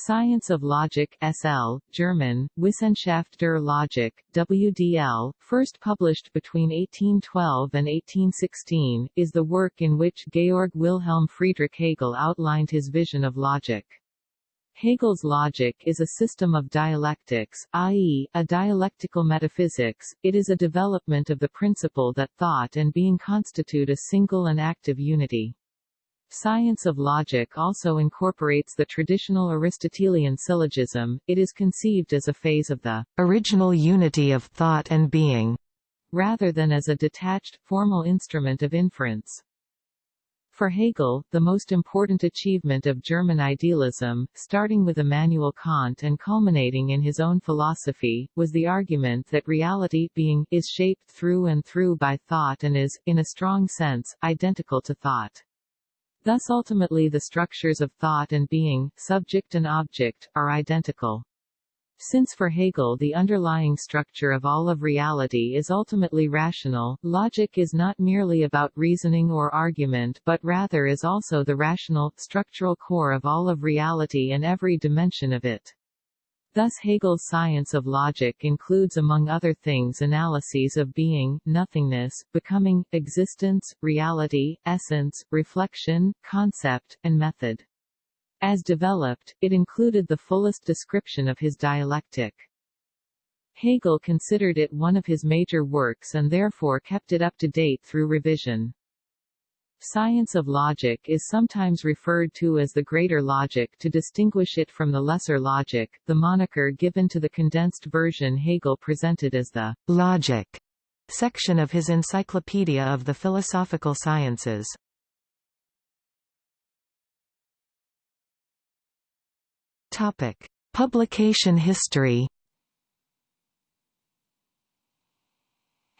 Science of Logic SL, German, Wissenschaft der Logik, WDL, first published between 1812 and 1816, is the work in which Georg Wilhelm Friedrich Hegel outlined his vision of logic. Hegel's logic is a system of dialectics, i.e., a dialectical metaphysics, it is a development of the principle that thought and being constitute a single and active unity. Science of logic also incorporates the traditional Aristotelian syllogism, it is conceived as a phase of the original unity of thought and being, rather than as a detached, formal instrument of inference. For Hegel, the most important achievement of German idealism, starting with Immanuel Kant and culminating in his own philosophy, was the argument that reality being is shaped through and through by thought and is, in a strong sense, identical to thought. Thus ultimately the structures of thought and being, subject and object, are identical. Since for Hegel the underlying structure of all of reality is ultimately rational, logic is not merely about reasoning or argument but rather is also the rational, structural core of all of reality and every dimension of it. Thus Hegel's science of logic includes among other things analyses of being, nothingness, becoming, existence, reality, essence, reflection, concept, and method. As developed, it included the fullest description of his dialectic. Hegel considered it one of his major works and therefore kept it up to date through revision. Science of logic is sometimes referred to as the greater logic to distinguish it from the lesser logic, the moniker given to the condensed version Hegel presented as the logic section of his Encyclopedia of the Philosophical Sciences. Topic: Publication history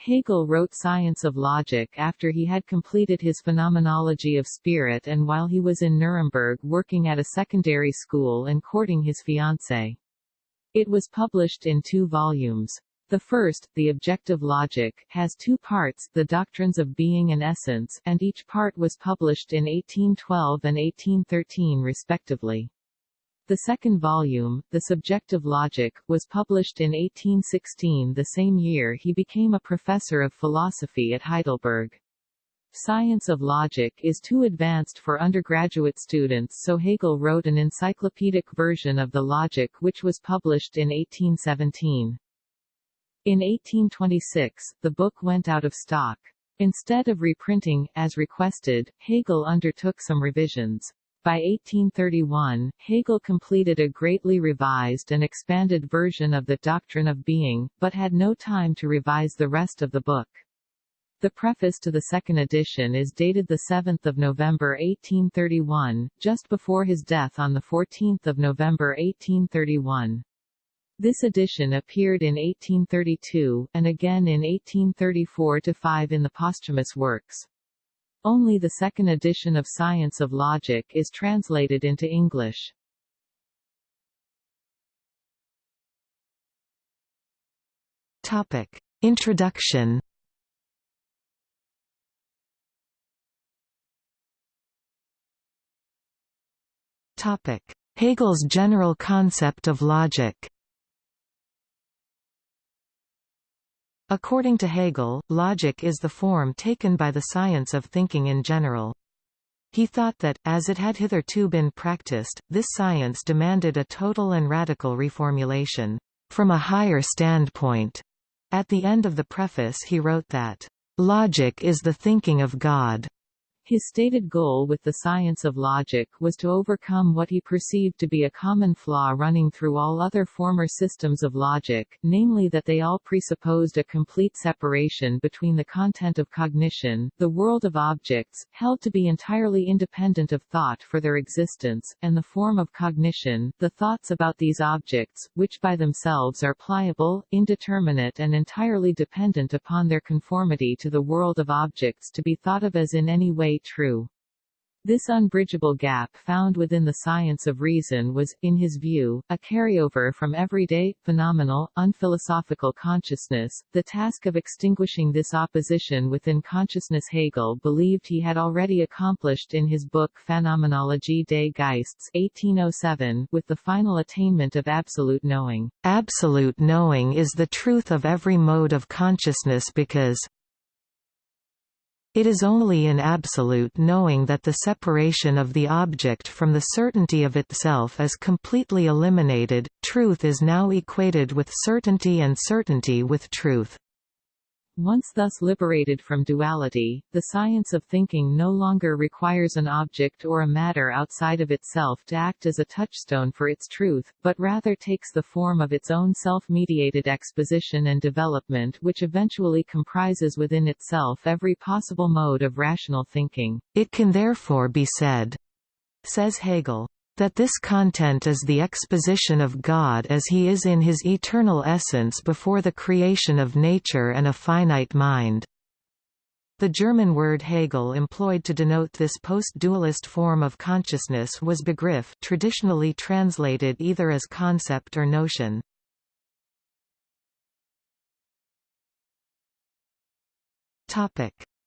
Hegel wrote Science of Logic after he had completed his Phenomenology of Spirit and while he was in Nuremberg working at a secondary school and courting his fiancée. It was published in two volumes. The first, The Objective Logic, has two parts, The Doctrines of Being and Essence, and each part was published in 1812 and 1813 respectively. The second volume, The Subjective Logic, was published in 1816 the same year he became a professor of philosophy at Heidelberg. Science of logic is too advanced for undergraduate students so Hegel wrote an encyclopedic version of the logic which was published in 1817. In 1826, the book went out of stock. Instead of reprinting, as requested, Hegel undertook some revisions. By 1831, Hegel completed a greatly revised and expanded version of the doctrine of being, but had no time to revise the rest of the book. The preface to the second edition is dated 7 November 1831, just before his death on 14 November 1831. This edition appeared in 1832, and again in 1834-5 in the posthumous works. Only the second edition of Science of Logic is translated into English. Topic. Introduction Topic. Hegel's general concept of logic According to Hegel, logic is the form taken by the science of thinking in general. He thought that, as it had hitherto been practiced, this science demanded a total and radical reformulation, from a higher standpoint. At the end of the preface he wrote that, "...logic is the thinking of God." His stated goal with the science of logic was to overcome what he perceived to be a common flaw running through all other former systems of logic, namely that they all presupposed a complete separation between the content of cognition, the world of objects, held to be entirely independent of thought for their existence, and the form of cognition, the thoughts about these objects, which by themselves are pliable, indeterminate and entirely dependent upon their conformity to the world of objects to be thought of as in any way true. This unbridgeable gap found within the science of reason was, in his view, a carryover from everyday, phenomenal, unphilosophical consciousness. The task of extinguishing this opposition within consciousness Hegel believed he had already accomplished in his book Phänomenologie des Geistes 1807, with the final attainment of absolute knowing. Absolute knowing is the truth of every mode of consciousness because it is only in absolute knowing that the separation of the object from the certainty of itself is completely eliminated. Truth is now equated with certainty and certainty with truth. Once thus liberated from duality, the science of thinking no longer requires an object or a matter outside of itself to act as a touchstone for its truth, but rather takes the form of its own self-mediated exposition and development which eventually comprises within itself every possible mode of rational thinking. It can therefore be said, says Hegel, that this content is the exposition of God as he is in his eternal essence before the creation of nature and a finite mind. The German word Hegel employed to denote this post-dualist form of consciousness was Begriff traditionally translated either as concept or notion.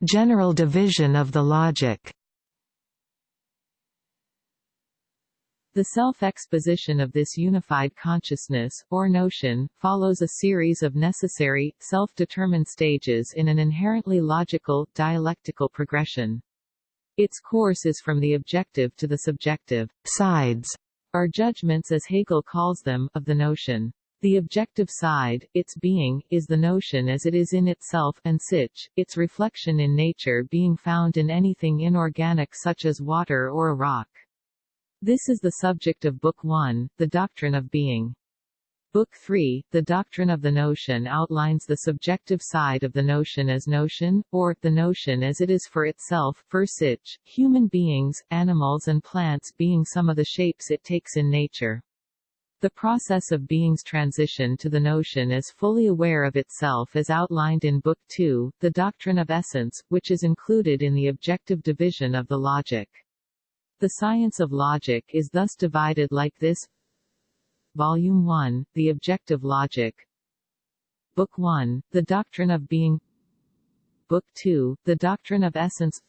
General division of the logic The self-exposition of this unified consciousness, or notion, follows a series of necessary, self-determined stages in an inherently logical, dialectical progression. Its course is from the objective to the subjective sides, or judgments as Hegel calls them, of the notion. The objective side, its being, is the notion as it is in itself an sich, its reflection in nature being found in anything inorganic such as water or a rock. This is the subject of Book 1, The Doctrine of Being. Book 3, The Doctrine of the Notion outlines the subjective side of the notion as notion, or, the notion as it is for itself, für sich, human beings, animals and plants being some of the shapes it takes in nature. The process of being's transition to the notion as fully aware of itself is outlined in Book 2, The Doctrine of Essence, which is included in the objective division of the logic. The science of logic is thus divided like this. Volume 1, The Objective Logic. Book 1, The Doctrine of Being. Book 2, The Doctrine of Essence.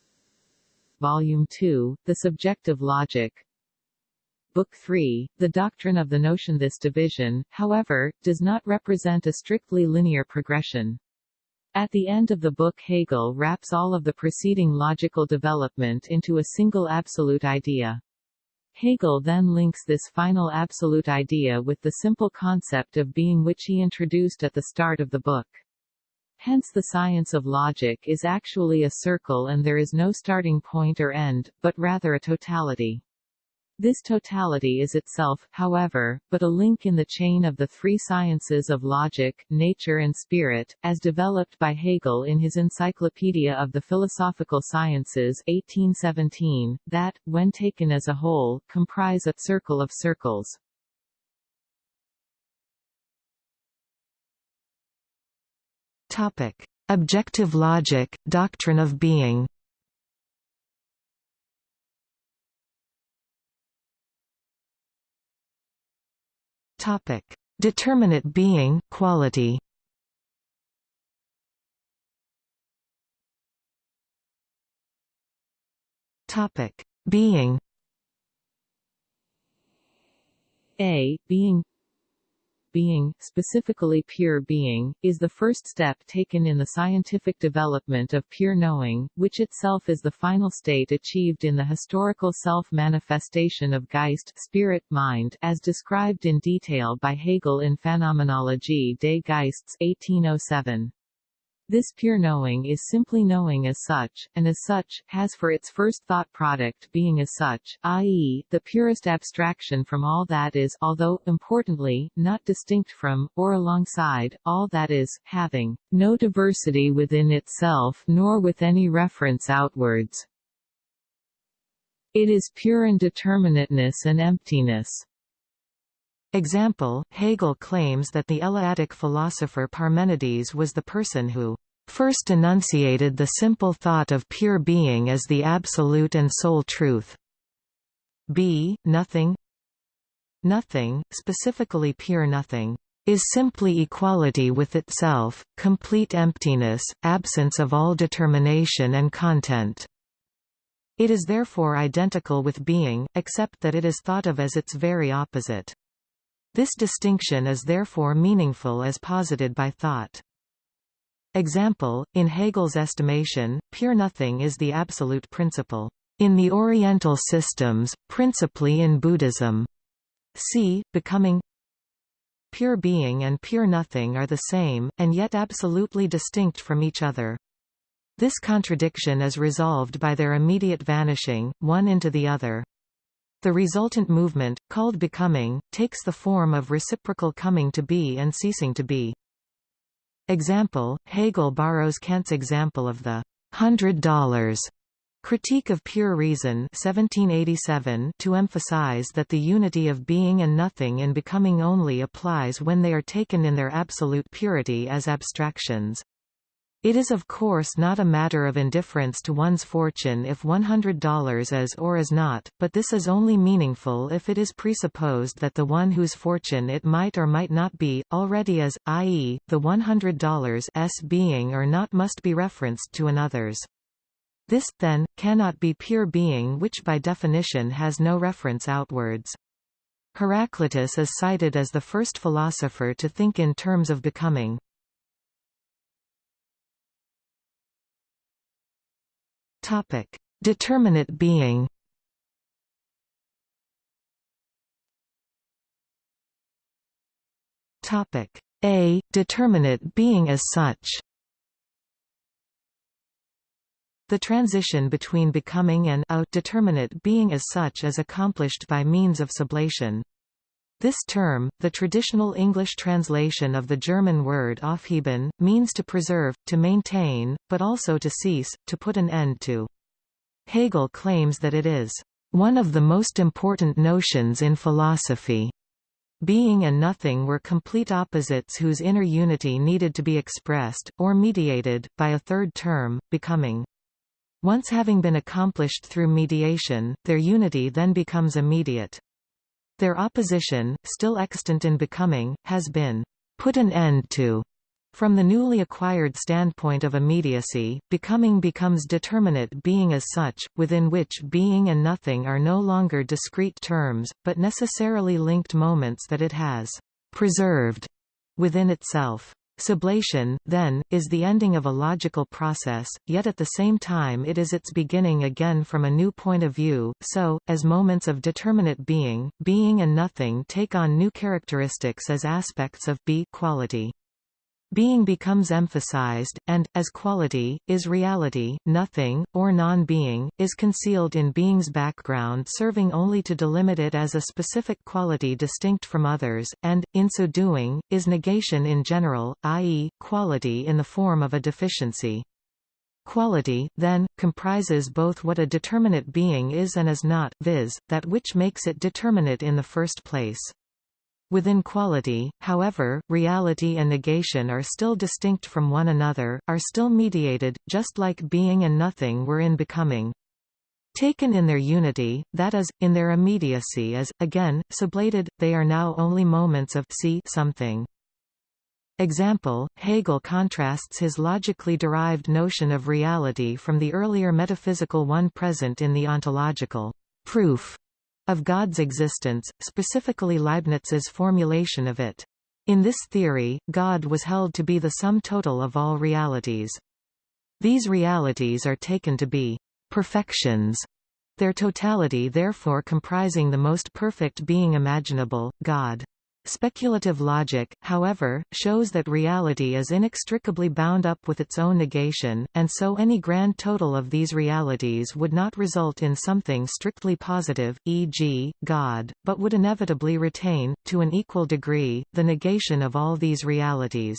Volume 2, The Subjective Logic. Book 3, The Doctrine of the Notion. This division, however, does not represent a strictly linear progression. At the end of the book Hegel wraps all of the preceding logical development into a single absolute idea. Hegel then links this final absolute idea with the simple concept of being which he introduced at the start of the book. Hence the science of logic is actually a circle and there is no starting point or end, but rather a totality. This totality is itself, however, but a link in the chain of the three sciences of logic, nature and spirit, as developed by Hegel in his Encyclopedia of the Philosophical Sciences 1817, that, when taken as a whole, comprise a circle of circles. Topic. Objective logic, doctrine of being Topic: Determinate being, quality. Topic: Being. A. Being being, specifically pure being, is the first step taken in the scientific development of pure knowing, which itself is the final state achieved in the historical self-manifestation of Geist spirit mind as described in detail by Hegel in Phänomenologie des Geistes 1807. This pure knowing is simply knowing as such, and as such, has for its first thought product being as such, i.e., the purest abstraction from all that is, although, importantly, not distinct from, or alongside, all that is, having no diversity within itself nor with any reference outwards. It is pure indeterminateness and emptiness. Example, Hegel claims that the Eleatic philosopher Parmenides was the person who first enunciated the simple thought of pure being as the absolute and sole truth. B. Nothing Nothing, specifically pure nothing, is simply equality with itself, complete emptiness, absence of all determination and content. It is therefore identical with being, except that it is thought of as its very opposite. This distinction is therefore meaningful as posited by thought. Example, in Hegel's estimation, pure nothing is the absolute principle. In the Oriental systems, principally in Buddhism, c. becoming Pure being and pure nothing are the same, and yet absolutely distinct from each other. This contradiction is resolved by their immediate vanishing, one into the other. The resultant movement, called becoming, takes the form of reciprocal coming to be and ceasing to be. Example, Hegel borrows Kant's example of the hundred dollars Critique of Pure Reason 1787 to emphasize that the unity of being and nothing in becoming only applies when they are taken in their absolute purity as abstractions. It is of course not a matter of indifference to one's fortune if $100 is or is not, but this is only meaningful if it is presupposed that the one whose fortune it might or might not be, already is, i.e., the $100 s being or not must be referenced to another's. This, then, cannot be pure being which by definition has no reference outwards. Heraclitus is cited as the first philosopher to think in terms of becoming. Topic: Determinate being. Topic: A determinate being as such. The transition between becoming and a determinate being as such is accomplished by means of sublation. This term, the traditional English translation of the German word aufheben, means to preserve, to maintain, but also to cease, to put an end to. Hegel claims that it is one of the most important notions in philosophy. Being and nothing were complete opposites whose inner unity needed to be expressed, or mediated, by a third term, becoming. Once having been accomplished through mediation, their unity then becomes immediate. Their opposition, still extant in becoming, has been put an end to. From the newly acquired standpoint of immediacy, becoming becomes determinate being as such, within which being and nothing are no longer discrete terms, but necessarily linked moments that it has preserved within itself. Sublation, then, is the ending of a logical process, yet at the same time it is its beginning again from a new point of view, so, as moments of determinate being, being and nothing take on new characteristics as aspects of be quality. Being becomes emphasized, and, as quality, is reality, nothing, or non-being, is concealed in being's background serving only to delimit it as a specific quality distinct from others, and, in so doing, is negation in general, i.e., quality in the form of a deficiency. Quality, then, comprises both what a determinate being is and is not, viz., that which makes it determinate in the first place. Within quality, however, reality and negation are still distinct from one another, are still mediated, just like being and nothing were in becoming. Taken in their unity, that is, in their immediacy as, again, sublated, they are now only moments of see something. Example, Hegel contrasts his logically derived notion of reality from the earlier metaphysical one present in the ontological proof of God's existence, specifically Leibniz's formulation of it. In this theory, God was held to be the sum total of all realities. These realities are taken to be perfections, their totality therefore comprising the most perfect being imaginable, God. Speculative logic, however, shows that reality is inextricably bound up with its own negation, and so any grand total of these realities would not result in something strictly positive, e.g., God, but would inevitably retain, to an equal degree, the negation of all these realities.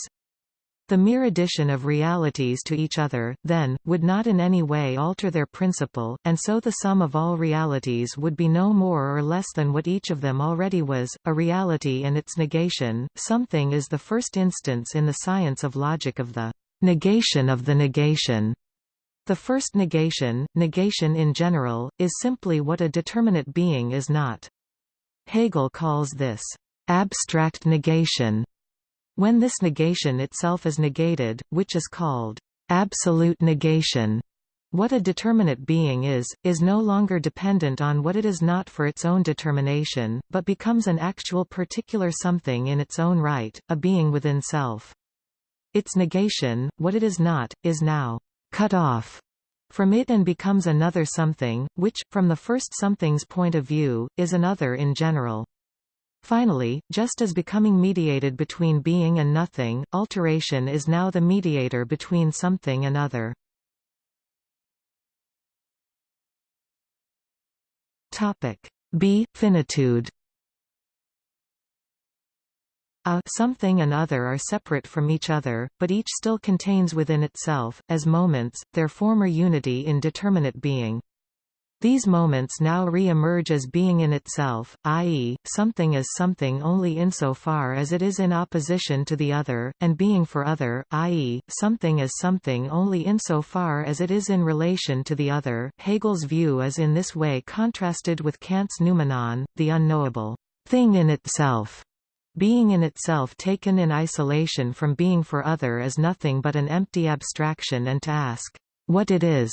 The mere addition of realities to each other, then, would not in any way alter their principle, and so the sum of all realities would be no more or less than what each of them already was, a reality and its negation. Something is the first instance in the science of logic of the negation of the negation. The first negation, negation in general, is simply what a determinate being is not. Hegel calls this abstract negation. When this negation itself is negated, which is called absolute negation, what a determinate being is, is no longer dependent on what it is not for its own determination, but becomes an actual particular something in its own right, a being within self. Its negation, what it is not, is now cut off from it and becomes another something, which, from the first something's point of view, is another in general. Finally, just as becoming mediated between being and nothing, alteration is now the mediator between something and other. Topic B. Finitude a something and other are separate from each other, but each still contains within itself, as moments, their former unity in determinate being. These moments now re-emerge as being in itself, i.e., something is something only insofar as it is in opposition to the other, and being for other, i.e., something is something only insofar as it is in relation to the other. Hegel's view is in this way contrasted with Kant's noumenon, the unknowable thing in itself. Being in itself taken in isolation from being for other is nothing but an empty abstraction and to ask, what it is,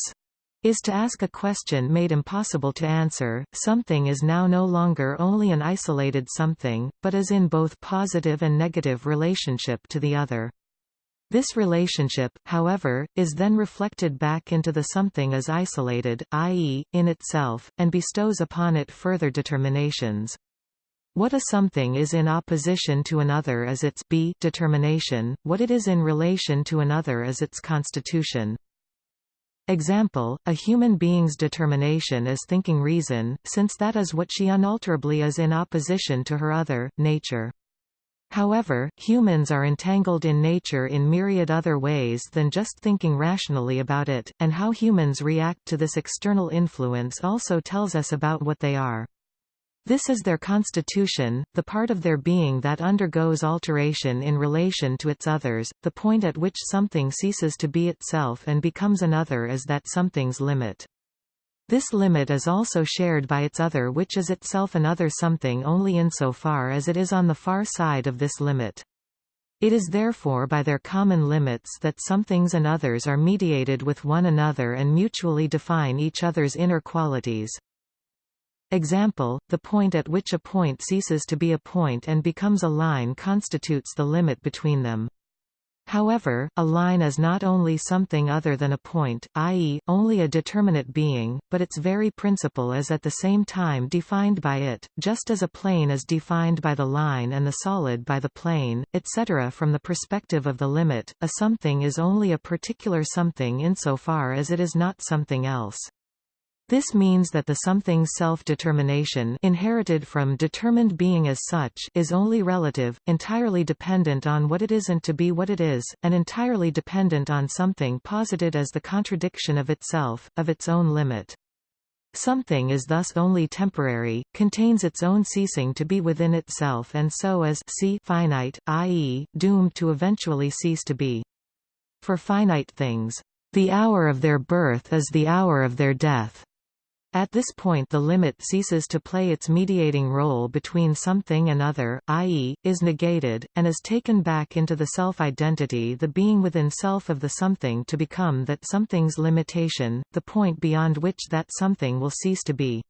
is to ask a question made impossible to answer. Something is now no longer only an isolated something, but is in both positive and negative relationship to the other. This relationship, however, is then reflected back into the something as isolated, i.e., in itself, and bestows upon it further determinations. What a something is in opposition to another is its b determination, what it is in relation to another is its constitution. Example, a human being's determination is thinking reason, since that is what she unalterably is in opposition to her other, nature. However, humans are entangled in nature in myriad other ways than just thinking rationally about it, and how humans react to this external influence also tells us about what they are. This is their constitution, the part of their being that undergoes alteration in relation to its others, the point at which something ceases to be itself and becomes another is that something's limit. This limit is also shared by its other which is itself another something only insofar as it is on the far side of this limit. It is therefore by their common limits that somethings and others are mediated with one another and mutually define each other's inner qualities. Example, the point at which a point ceases to be a point and becomes a line constitutes the limit between them. However, a line is not only something other than a point, i.e., only a determinate being, but its very principle is at the same time defined by it, just as a plane is defined by the line and the solid by the plane, etc. From the perspective of the limit, a something is only a particular something insofar as it is not something else. This means that the something's self-determination inherited from determined being as such is only relative, entirely dependent on what it isn't to be what it is, and entirely dependent on something posited as the contradiction of itself, of its own limit. Something is thus only temporary, contains its own ceasing to be within itself and so is c finite, i.e., doomed to eventually cease to be. For finite things, the hour of their birth is the hour of their death. At this point the limit ceases to play its mediating role between something and other, i.e., is negated, and is taken back into the self-identity the being within self of the something to become that something's limitation, the point beyond which that something will cease to be.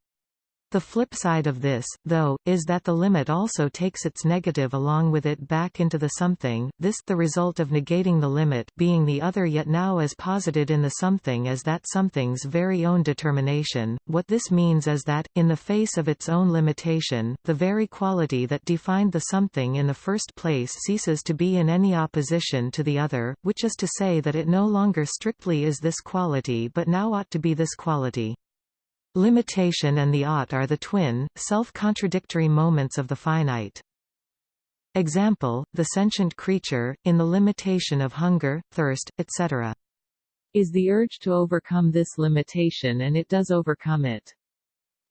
The flip side of this, though, is that the limit also takes its negative along with it back into the something, this the result of negating the limit being the other yet now as posited in the something as that something's very own determination. What this means is that, in the face of its own limitation, the very quality that defined the something in the first place ceases to be in any opposition to the other, which is to say that it no longer strictly is this quality but now ought to be this quality. Limitation and the ought are the twin, self-contradictory moments of the finite. Example, the sentient creature, in the limitation of hunger, thirst, etc. Is the urge to overcome this limitation and it does overcome it.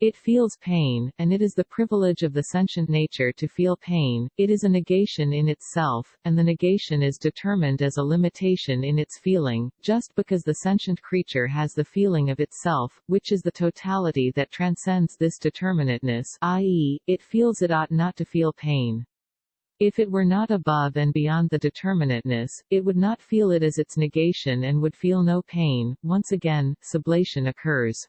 It feels pain, and it is the privilege of the sentient nature to feel pain, it is a negation in itself, and the negation is determined as a limitation in its feeling, just because the sentient creature has the feeling of itself, which is the totality that transcends this determinateness i.e., it feels it ought not to feel pain. If it were not above and beyond the determinateness, it would not feel it as its negation and would feel no pain. Once again, sublation occurs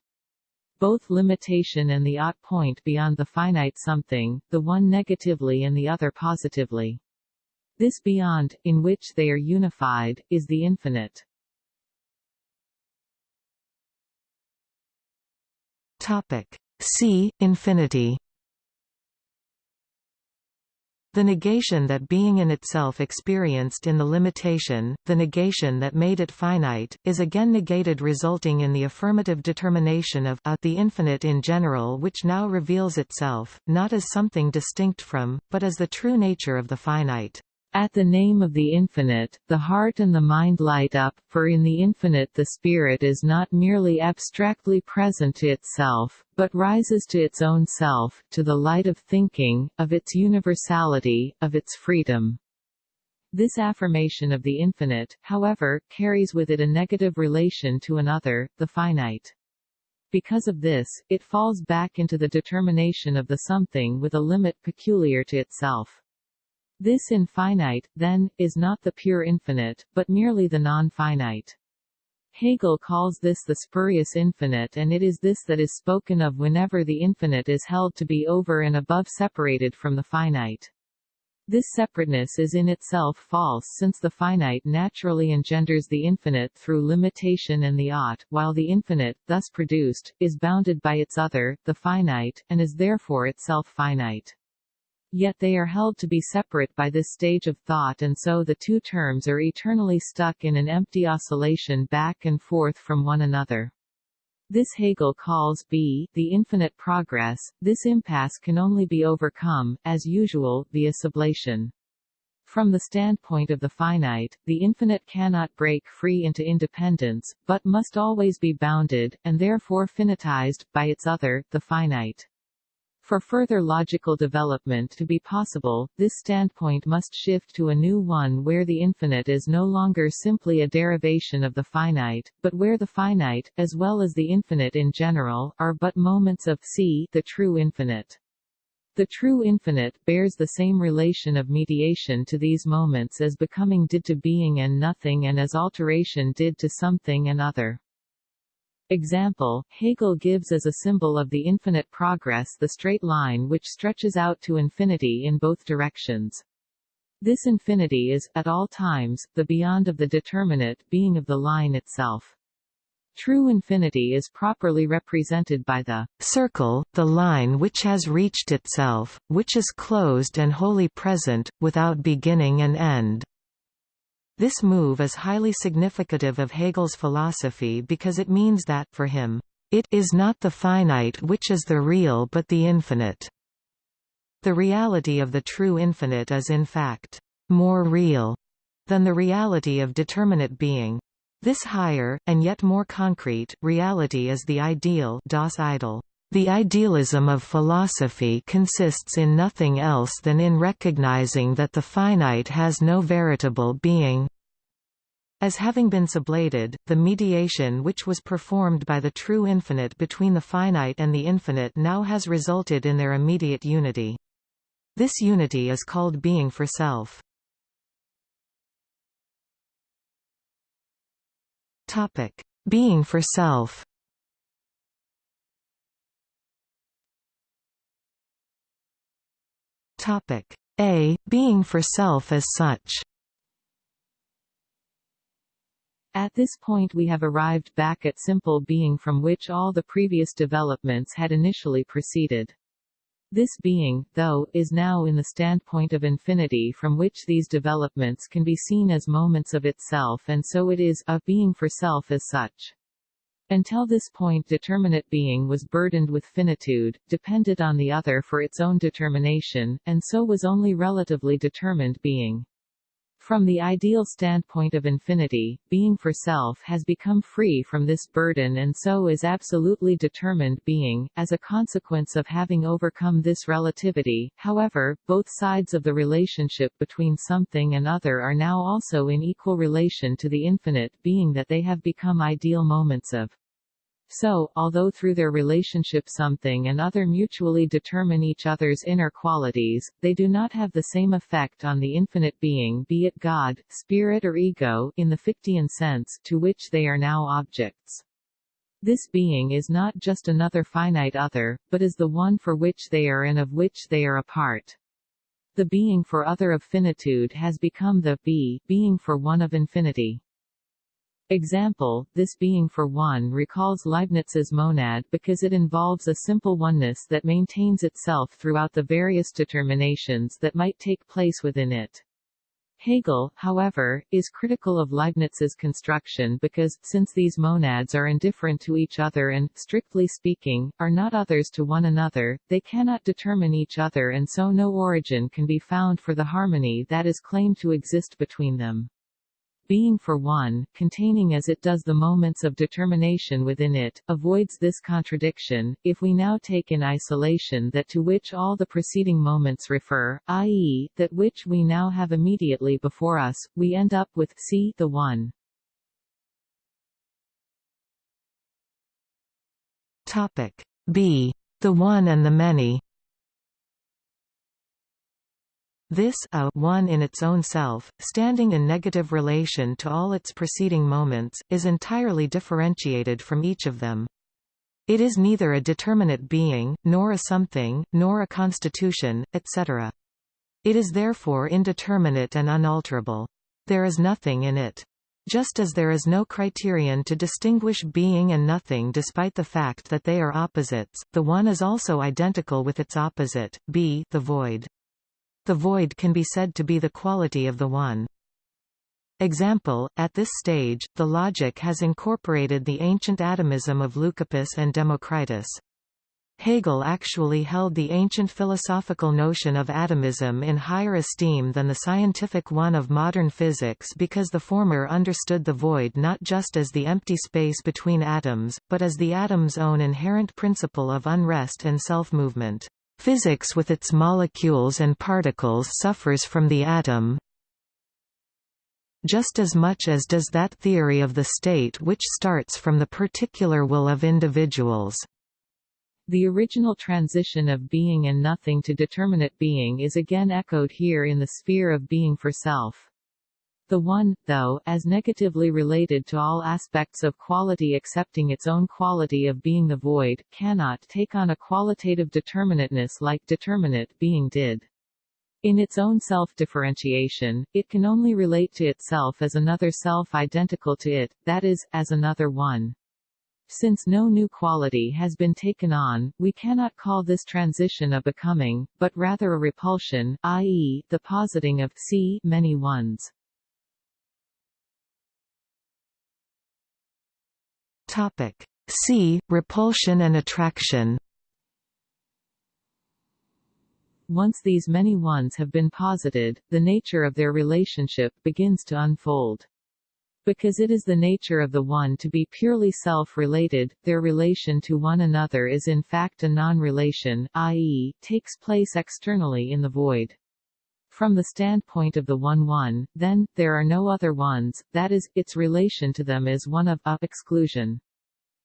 both limitation and the ought point beyond the finite something, the one negatively and the other positively. This beyond, in which they are unified, is the infinite. Topic. C. Infinity the negation that being in itself experienced in the limitation, the negation that made it finite, is again negated resulting in the affirmative determination of a the infinite in general which now reveals itself, not as something distinct from, but as the true nature of the finite. At the name of the infinite, the heart and the mind light up, for in the infinite the spirit is not merely abstractly present to itself, but rises to its own self, to the light of thinking, of its universality, of its freedom. This affirmation of the infinite, however, carries with it a negative relation to another, the finite. Because of this, it falls back into the determination of the something with a limit peculiar to itself. This infinite, then, is not the pure infinite, but merely the non-finite. Hegel calls this the spurious infinite and it is this that is spoken of whenever the infinite is held to be over and above separated from the finite. This separateness is in itself false since the finite naturally engenders the infinite through limitation and the ought, while the infinite, thus produced, is bounded by its other, the finite, and is therefore itself finite. Yet they are held to be separate by this stage of thought and so the two terms are eternally stuck in an empty oscillation back and forth from one another. This Hegel calls b the infinite progress. This impasse can only be overcome, as usual, via sublation. From the standpoint of the finite, the infinite cannot break free into independence, but must always be bounded, and therefore finitized, by its other, the finite. For further logical development to be possible, this standpoint must shift to a new one where the infinite is no longer simply a derivation of the finite, but where the finite, as well as the infinite in general, are but moments of c the true infinite. The true infinite bears the same relation of mediation to these moments as becoming did to being and nothing and as alteration did to something and other. Example, Hegel gives as a symbol of the infinite progress the straight line which stretches out to infinity in both directions. This infinity is, at all times, the beyond of the determinate being of the line itself. True infinity is properly represented by the circle, the line which has reached itself, which is closed and wholly present, without beginning and end. This move is highly significative of Hegel's philosophy because it means that, for him, it is not the finite which is the real but the infinite. The reality of the true infinite is in fact more real than the reality of determinate being. This higher, and yet more concrete, reality is the ideal das Ideal. The idealism of philosophy consists in nothing else than in recognizing that the finite has no veritable being. As having been sublated, the mediation which was performed by the true infinite between the finite and the infinite now has resulted in their immediate unity. This unity is called being for self. Being for self Topic A. Being for self as such At this point we have arrived back at simple being from which all the previous developments had initially proceeded. This being, though, is now in the standpoint of infinity from which these developments can be seen as moments of itself and so it is a being for self as such. Until this point determinate being was burdened with finitude, depended on the other for its own determination, and so was only relatively determined being. From the ideal standpoint of infinity, being for self has become free from this burden and so is absolutely determined being, as a consequence of having overcome this relativity. However, both sides of the relationship between something and other are now also in equal relation to the infinite being that they have become ideal moments of so, although through their relationship something and other mutually determine each other's inner qualities, they do not have the same effect on the infinite being be it God, spirit or ego in the Fichtean sense to which they are now objects. This being is not just another finite other, but is the one for which they are and of which they are a part. The being for other of finitude has become the be, being for one of infinity. Example, this being for one recalls Leibniz's monad because it involves a simple oneness that maintains itself throughout the various determinations that might take place within it. Hegel, however, is critical of Leibniz's construction because, since these monads are indifferent to each other and, strictly speaking, are not others to one another, they cannot determine each other and so no origin can be found for the harmony that is claimed to exist between them being for one, containing as it does the moments of determination within it, avoids this contradiction, if we now take in isolation that to which all the preceding moments refer, i.e., that which we now have immediately before us, we end up with c the one. Topic B. The one and the many This a one in its own self, standing in negative relation to all its preceding moments, is entirely differentiated from each of them. It is neither a determinate being, nor a something, nor a constitution, etc. It is therefore indeterminate and unalterable. There is nothing in it. Just as there is no criterion to distinguish being and nothing despite the fact that they are opposites, the one is also identical with its opposite, b the void. The void can be said to be the quality of the one. Example, at this stage, the logic has incorporated the ancient atomism of Leucippus and Democritus. Hegel actually held the ancient philosophical notion of atomism in higher esteem than the scientific one of modern physics because the former understood the void not just as the empty space between atoms, but as the atom's own inherent principle of unrest and self-movement. Physics with its molecules and particles suffers from the atom just as much as does that theory of the state which starts from the particular will of individuals. The original transition of being and nothing to determinate being is again echoed here in the sphere of being for self. The one, though, as negatively related to all aspects of quality excepting its own quality of being the void, cannot take on a qualitative determinateness like determinate being did. In its own self-differentiation, it can only relate to itself as another self identical to it, that is, as another one. Since no new quality has been taken on, we cannot call this transition a becoming, but rather a repulsion, i.e., the positing of c many ones. Topic C. Repulsion and attraction Once these many ones have been posited, the nature of their relationship begins to unfold. Because it is the nature of the one to be purely self-related, their relation to one another is in fact a non-relation, i.e., takes place externally in the void. From the standpoint of the one-one, then, there are no other ones, that is, its relation to them is one of a exclusion.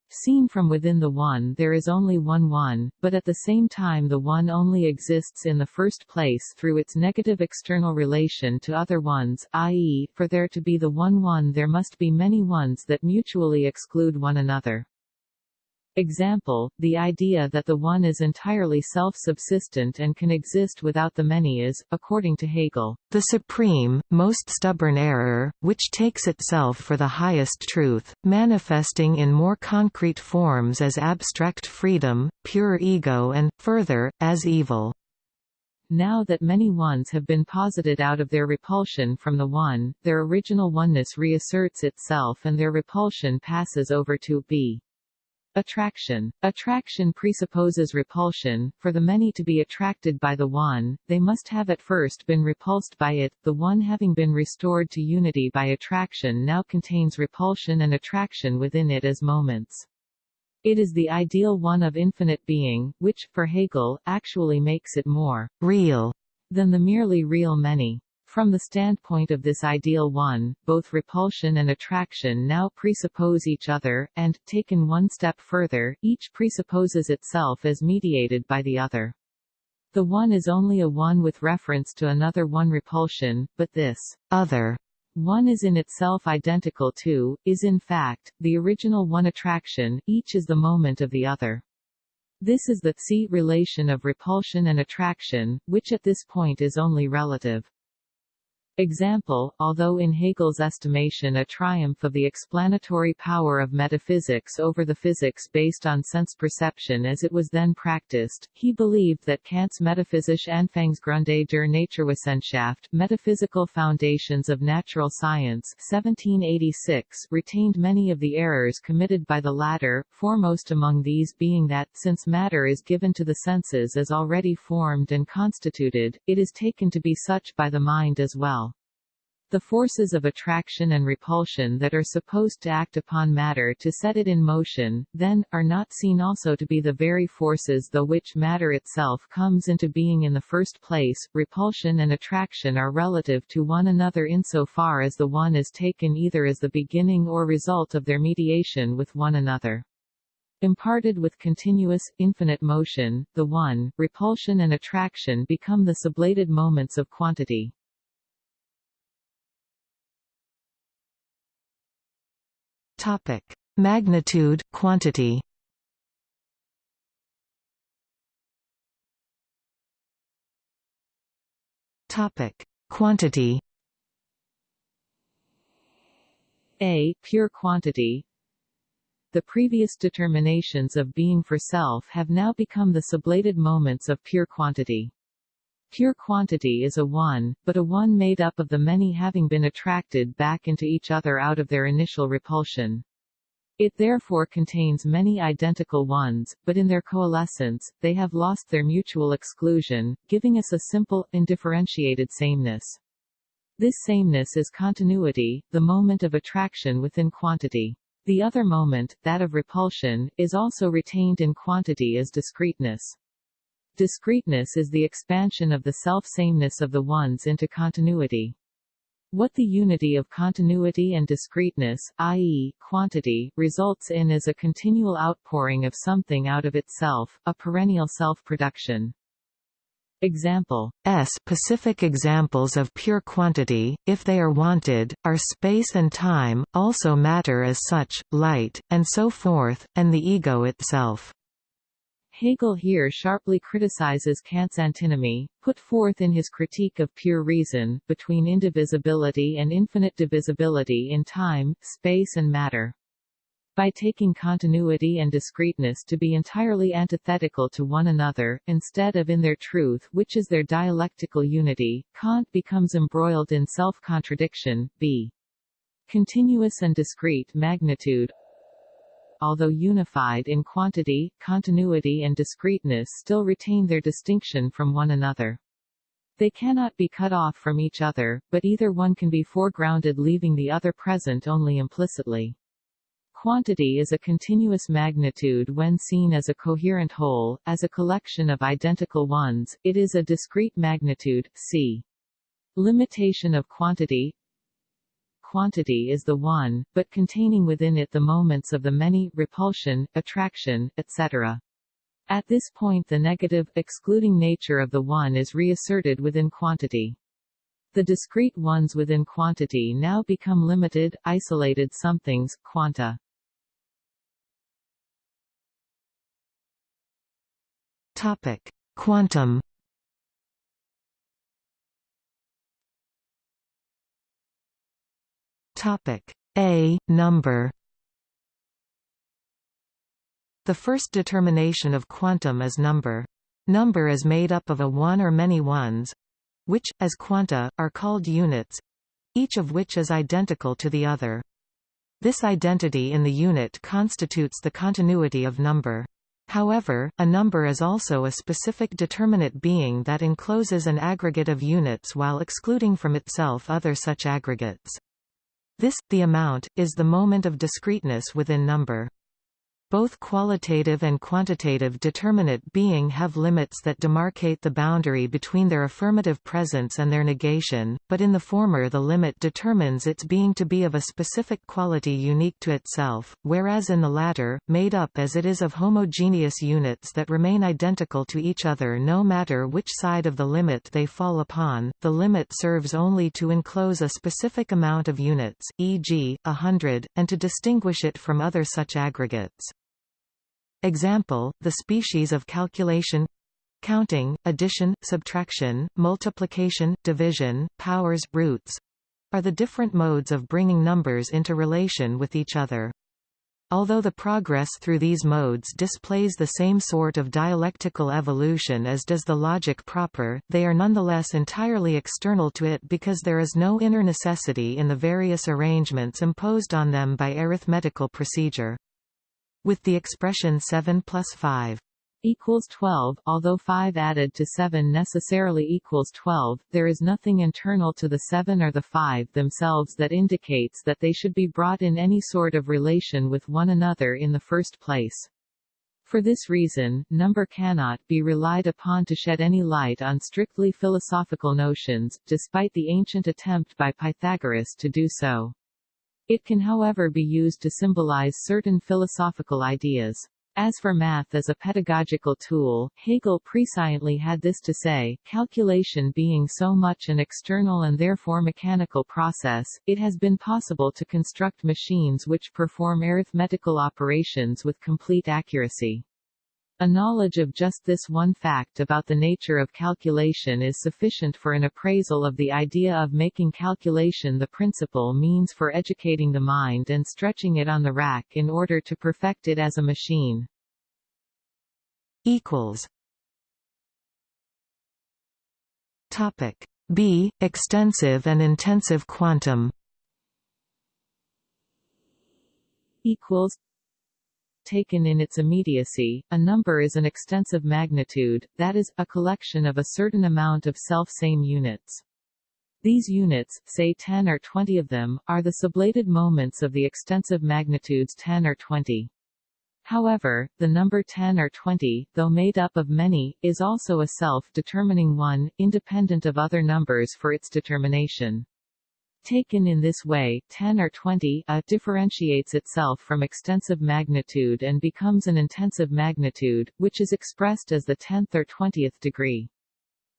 Seen from within the one there is only one one, but at the same time the one only exists in the first place through its negative external relation to other ones, i.e., for there to be the one one there must be many ones that mutually exclude one another. Example, the idea that the one is entirely self-subsistent and can exist without the many is, according to Hegel, the supreme, most stubborn error, which takes itself for the highest truth, manifesting in more concrete forms as abstract freedom, pure ego and, further, as evil. Now that many ones have been posited out of their repulsion from the one, their original oneness reasserts itself and their repulsion passes over to be Attraction. Attraction presupposes repulsion. For the many to be attracted by the one, they must have at first been repulsed by it. The one having been restored to unity by attraction now contains repulsion and attraction within it as moments. It is the ideal one of infinite being, which, for Hegel, actually makes it more real than the merely real many. From the standpoint of this ideal one, both repulsion and attraction now presuppose each other, and, taken one step further, each presupposes itself as mediated by the other. The one is only a one with reference to another one repulsion, but this other one is in itself identical to, is in fact, the original one attraction, each is the moment of the other. This is the C relation of repulsion and attraction, which at this point is only relative. Example, although in Hegel's estimation a triumph of the explanatory power of metaphysics over the physics based on sense perception as it was then practiced, he believed that Kant's Metaphysische Anfangsgründe der Naturwissenschaft metaphysical foundations of natural science 1786 retained many of the errors committed by the latter, foremost among these being that, since matter is given to the senses as already formed and constituted, it is taken to be such by the mind as well. The forces of attraction and repulsion that are supposed to act upon matter to set it in motion, then, are not seen also to be the very forces through which matter itself comes into being in the first place. Repulsion and attraction are relative to one another insofar as the one is taken either as the beginning or result of their mediation with one another. Imparted with continuous, infinite motion, the one, repulsion and attraction become the sublated moments of quantity. Topic: Magnitude, quantity. Topic: Quantity. A. Pure quantity The previous determinations of being for self have now become the sublated moments of pure quantity. Pure quantity is a one, but a one made up of the many having been attracted back into each other out of their initial repulsion. It therefore contains many identical ones, but in their coalescence, they have lost their mutual exclusion, giving us a simple, indifferentiated sameness. This sameness is continuity, the moment of attraction within quantity. The other moment, that of repulsion, is also retained in quantity as discreteness. Discreteness is the expansion of the self-sameness of the ones into continuity. What the unity of continuity and discreteness, i.e., quantity, results in is a continual outpouring of something out of itself, a perennial self-production. Example S specific examples of pure quantity, if they are wanted, are space and time, also matter as such, light, and so forth, and the ego itself. Hegel here sharply criticizes Kant's antinomy, put forth in his Critique of Pure Reason, between indivisibility and infinite divisibility in time, space and matter. By taking continuity and discreteness to be entirely antithetical to one another, instead of in their truth which is their dialectical unity, Kant becomes embroiled in self-contradiction, b. Continuous and discrete magnitude although unified in quantity, continuity and discreteness still retain their distinction from one another. They cannot be cut off from each other, but either one can be foregrounded leaving the other present only implicitly. Quantity is a continuous magnitude when seen as a coherent whole, as a collection of identical ones, it is a discrete magnitude, c. Limitation of quantity quantity is the one, but containing within it the moments of the many, repulsion, attraction, etc. At this point the negative, excluding nature of the one is reasserted within quantity. The discrete ones within quantity now become limited, isolated somethings, quanta. Topic: Quantum Topic A number The first determination of quantum is number. Number is made up of a one or many ones, which, as quanta, are called units, each of which is identical to the other. This identity in the unit constitutes the continuity of number. However, a number is also a specific determinate being that encloses an aggregate of units while excluding from itself other such aggregates. This, the amount, is the moment of discreteness within number. Both qualitative and quantitative determinate being have limits that demarcate the boundary between their affirmative presence and their negation, but in the former the limit determines its being to be of a specific quality unique to itself, whereas in the latter, made up as it is of homogeneous units that remain identical to each other no matter which side of the limit they fall upon, the limit serves only to enclose a specific amount of units, e.g., a hundred, and to distinguish it from other such aggregates. Example, the species of calculation counting, addition, subtraction, multiplication, division, powers, roots are the different modes of bringing numbers into relation with each other. Although the progress through these modes displays the same sort of dialectical evolution as does the logic proper, they are nonetheless entirely external to it because there is no inner necessity in the various arrangements imposed on them by arithmetical procedure. With the expression 7 plus 5 equals 12, although 5 added to 7 necessarily equals 12, there is nothing internal to the 7 or the 5 themselves that indicates that they should be brought in any sort of relation with one another in the first place. For this reason, number cannot be relied upon to shed any light on strictly philosophical notions, despite the ancient attempt by Pythagoras to do so. It can however be used to symbolize certain philosophical ideas. As for math as a pedagogical tool, Hegel presciently had this to say, calculation being so much an external and therefore mechanical process, it has been possible to construct machines which perform arithmetical operations with complete accuracy. A knowledge of just this one fact about the nature of calculation is sufficient for an appraisal of the idea of making calculation the principal means for educating the mind and stretching it on the rack in order to perfect it as a machine. equals. Topic. B. Extensive and intensive quantum. Equals taken in its immediacy, a number is an extensive magnitude, that is, a collection of a certain amount of self-same units. These units, say 10 or 20 of them, are the sublated moments of the extensive magnitudes 10 or 20. However, the number 10 or 20, though made up of many, is also a self-determining one, independent of other numbers for its determination. Taken in this way, 10 or 20 a differentiates itself from extensive magnitude and becomes an intensive magnitude, which is expressed as the tenth or twentieth degree.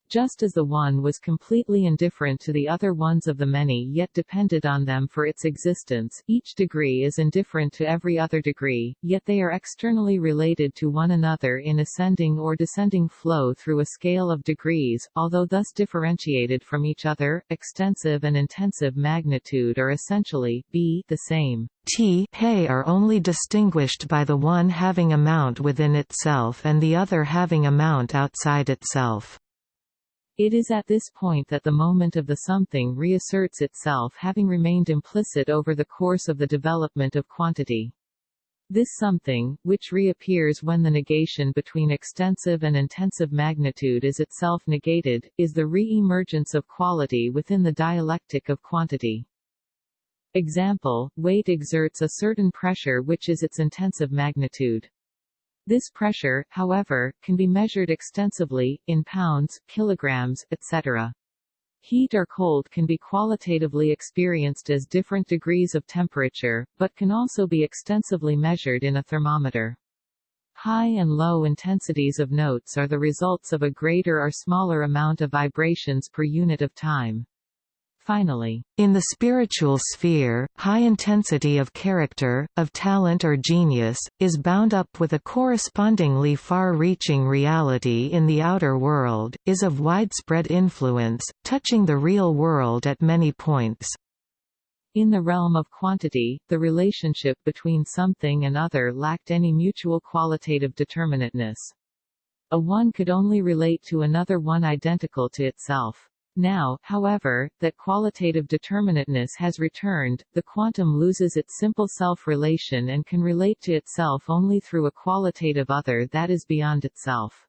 Just as the one was completely indifferent to the other ones of the many yet depended on them for its existence, each degree is indifferent to every other degree, yet they are externally related to one another in ascending or descending flow through a scale of degrees, although thus differentiated from each other, extensive and intensive magnitude are essentially b the same. T hey are only distinguished by the one having amount within itself and the other having amount outside itself. It is at this point that the moment of the something reasserts itself having remained implicit over the course of the development of quantity. This something, which reappears when the negation between extensive and intensive magnitude is itself negated, is the re-emergence of quality within the dialectic of quantity. Example, weight exerts a certain pressure which is its intensive magnitude. This pressure, however, can be measured extensively, in pounds, kilograms, etc. Heat or cold can be qualitatively experienced as different degrees of temperature, but can also be extensively measured in a thermometer. High and low intensities of notes are the results of a greater or smaller amount of vibrations per unit of time. Finally, in the spiritual sphere, high intensity of character, of talent or genius, is bound up with a correspondingly far-reaching reality in the outer world, is of widespread influence, touching the real world at many points. In the realm of quantity, the relationship between something and other lacked any mutual qualitative determinateness. A one could only relate to another one identical to itself. Now, however, that qualitative determinateness has returned, the quantum loses its simple self-relation and can relate to itself only through a qualitative other that is beyond itself.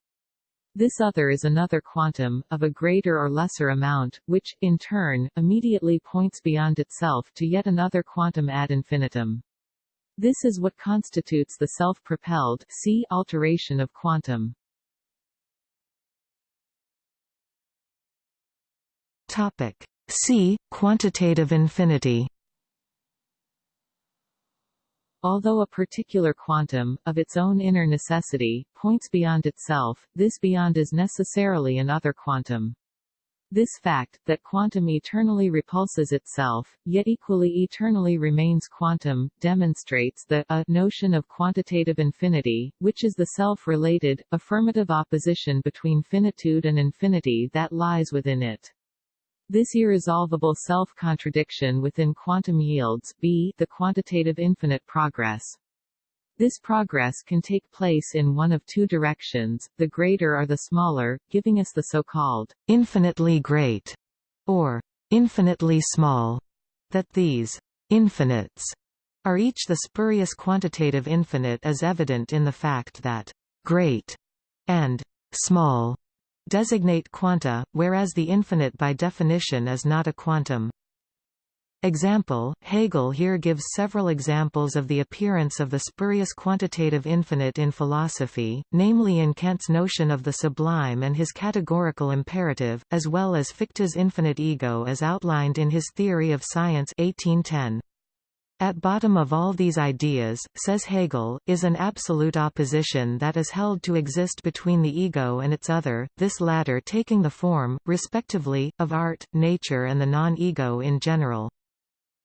This other is another quantum, of a greater or lesser amount, which, in turn, immediately points beyond itself to yet another quantum ad infinitum. This is what constitutes the self-propelled alteration of quantum. Topic C. Quantitative infinity Although a particular quantum, of its own inner necessity, points beyond itself, this beyond is necessarily an other quantum. This fact, that quantum eternally repulses itself, yet equally eternally remains quantum, demonstrates the a notion of quantitative infinity, which is the self-related, affirmative opposition between finitude and infinity that lies within it. This irresolvable self-contradiction within quantum yields b the quantitative infinite progress. This progress can take place in one of two directions, the greater or the smaller, giving us the so-called infinitely great or infinitely small. That these infinites are each the spurious quantitative infinite is evident in the fact that great and small designate quanta, whereas the infinite by definition is not a quantum. Example, Hegel here gives several examples of the appearance of the spurious quantitative infinite in philosophy, namely in Kant's notion of the sublime and his categorical imperative, as well as Fichte's infinite ego as outlined in his Theory of Science 1810. At bottom of all these ideas, says Hegel, is an absolute opposition that is held to exist between the ego and its other, this latter taking the form, respectively, of art, nature and the non-ego in general.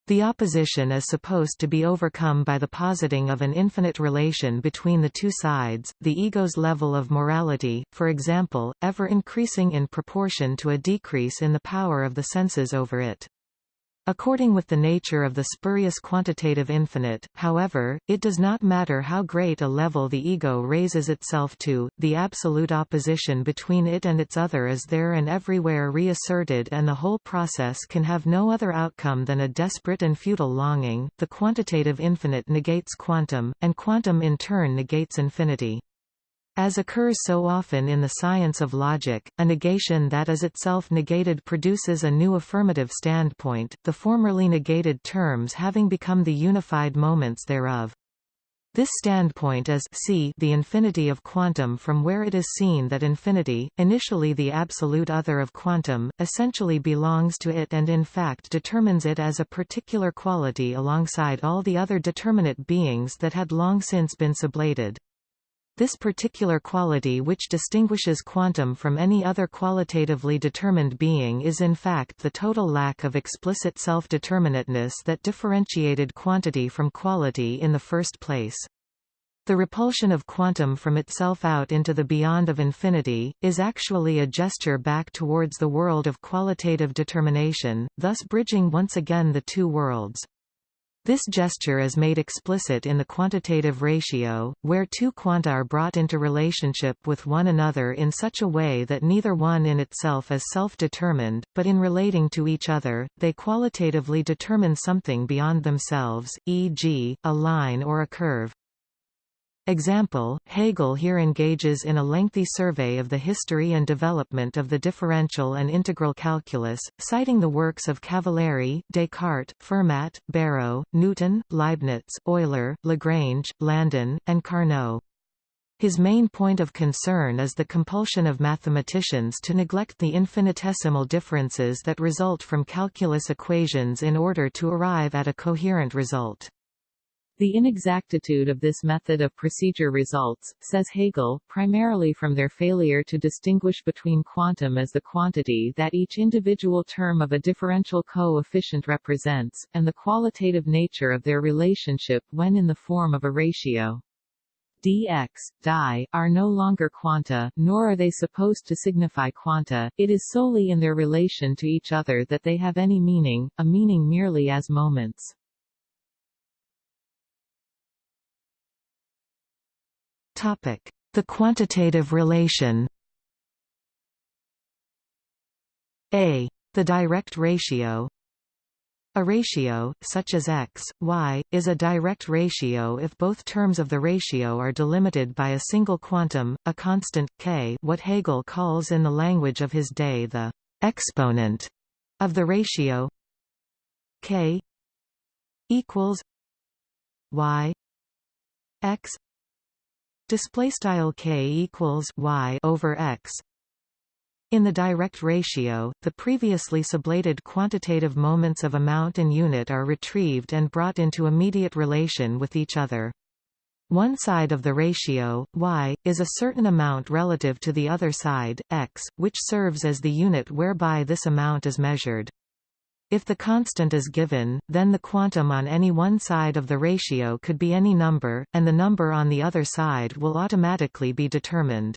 The opposition is supposed to be overcome by the positing of an infinite relation between the two sides, the ego's level of morality, for example, ever increasing in proportion to a decrease in the power of the senses over it. According with the nature of the spurious quantitative infinite, however, it does not matter how great a level the ego raises itself to, the absolute opposition between it and its other is there and everywhere reasserted and the whole process can have no other outcome than a desperate and futile longing. The quantitative infinite negates quantum, and quantum in turn negates infinity. As occurs so often in the science of logic, a negation that is itself negated produces a new affirmative standpoint, the formerly negated terms having become the unified moments thereof. This standpoint is c the infinity of quantum from where it is seen that infinity, initially the absolute other of quantum, essentially belongs to it and in fact determines it as a particular quality alongside all the other determinate beings that had long since been sublated. This particular quality which distinguishes quantum from any other qualitatively determined being is in fact the total lack of explicit self-determinateness that differentiated quantity from quality in the first place. The repulsion of quantum from itself out into the beyond of infinity, is actually a gesture back towards the world of qualitative determination, thus bridging once again the two worlds. This gesture is made explicit in the quantitative ratio, where two quanta are brought into relationship with one another in such a way that neither one in itself is self-determined, but in relating to each other, they qualitatively determine something beyond themselves, e.g., a line or a curve. Example, Hegel here engages in a lengthy survey of the history and development of the differential and integral calculus, citing the works of Cavalieri, Descartes, Fermat, Barrow, Newton, Leibniz, Euler, Lagrange, Landen, and Carnot. His main point of concern is the compulsion of mathematicians to neglect the infinitesimal differences that result from calculus equations in order to arrive at a coherent result. The inexactitude of this method of procedure results, says Hegel, primarily from their failure to distinguish between quantum as the quantity that each individual term of a differential coefficient represents, and the qualitative nature of their relationship when in the form of a ratio dx, dy, are no longer quanta, nor are they supposed to signify quanta, it is solely in their relation to each other that they have any meaning, a meaning merely as moments. The quantitative relation. A The direct ratio a ratio, such as x, y, is a direct ratio if both terms of the ratio are delimited by a single quantum, a constant, k what Hegel calls in the language of his day the exponent of the ratio k equals y x display style k equals y over x in the direct ratio, the previously sublated quantitative moments of amount and unit are retrieved and brought into immediate relation with each other. One side of the ratio, y, is a certain amount relative to the other side, x, which serves as the unit whereby this amount is measured. If the constant is given, then the quantum on any one side of the ratio could be any number, and the number on the other side will automatically be determined.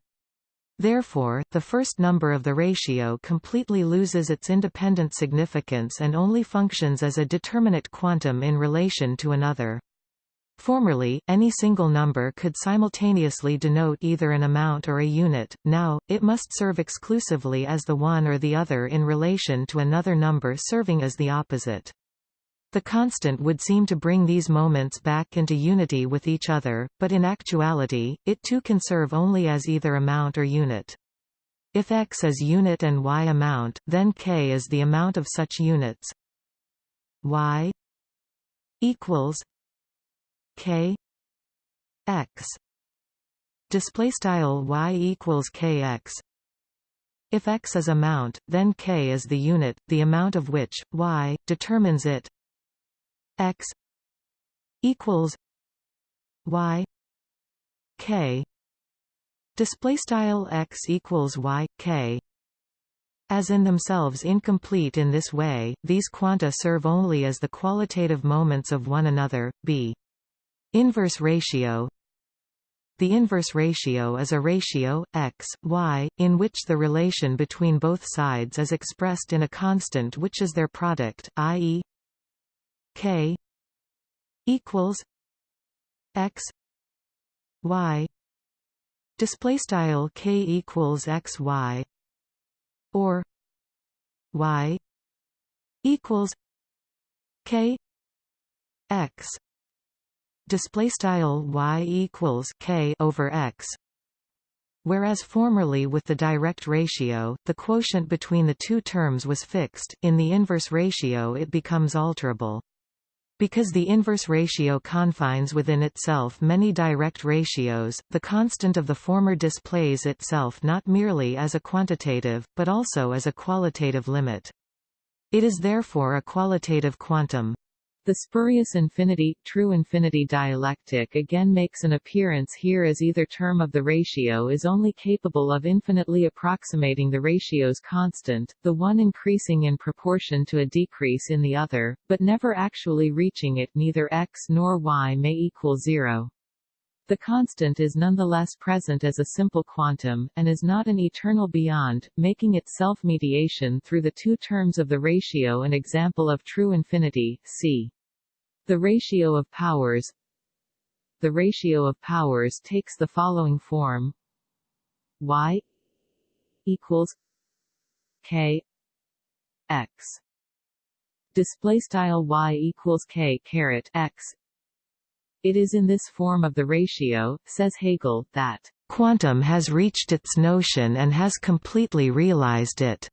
Therefore, the first number of the ratio completely loses its independent significance and only functions as a determinate quantum in relation to another. Formerly, any single number could simultaneously denote either an amount or a unit, now, it must serve exclusively as the one or the other in relation to another number serving as the opposite. The constant would seem to bring these moments back into unity with each other, but in actuality, it too can serve only as either amount or unit. If x is unit and y amount, then k is the amount of such units. y equals k x display style y equals kx if x is amount, then k is the unit, the amount of which, y, determines it x equals y k display style x equals y k as in themselves incomplete in this way, these quanta serve only as the qualitative moments of one another. B. Inverse ratio. The inverse ratio is a ratio, x, y, in which the relation between both sides is expressed in a constant which is their product, i.e k equals x y. Display style k equals x y. Or y equals k x display style y equals k over x Whereas formerly with the direct ratio, the quotient between the two terms was fixed, in the inverse ratio it becomes alterable. Because the inverse ratio confines within itself many direct ratios, the constant of the former displays itself not merely as a quantitative, but also as a qualitative limit. It is therefore a qualitative quantum. The spurious infinity, true infinity dialectic again makes an appearance here as either term of the ratio is only capable of infinitely approximating the ratio's constant, the one increasing in proportion to a decrease in the other, but never actually reaching it neither x nor y may equal zero. The constant is nonetheless present as a simple quantum, and is not an eternal beyond, making its self-mediation through the two terms of the ratio an example of true infinity, c. The ratio of powers. The ratio of powers takes the following form. Y equals k x. Display style y equals k caret x. It is in this form of the ratio says hegel that quantum has reached its notion and has completely realized it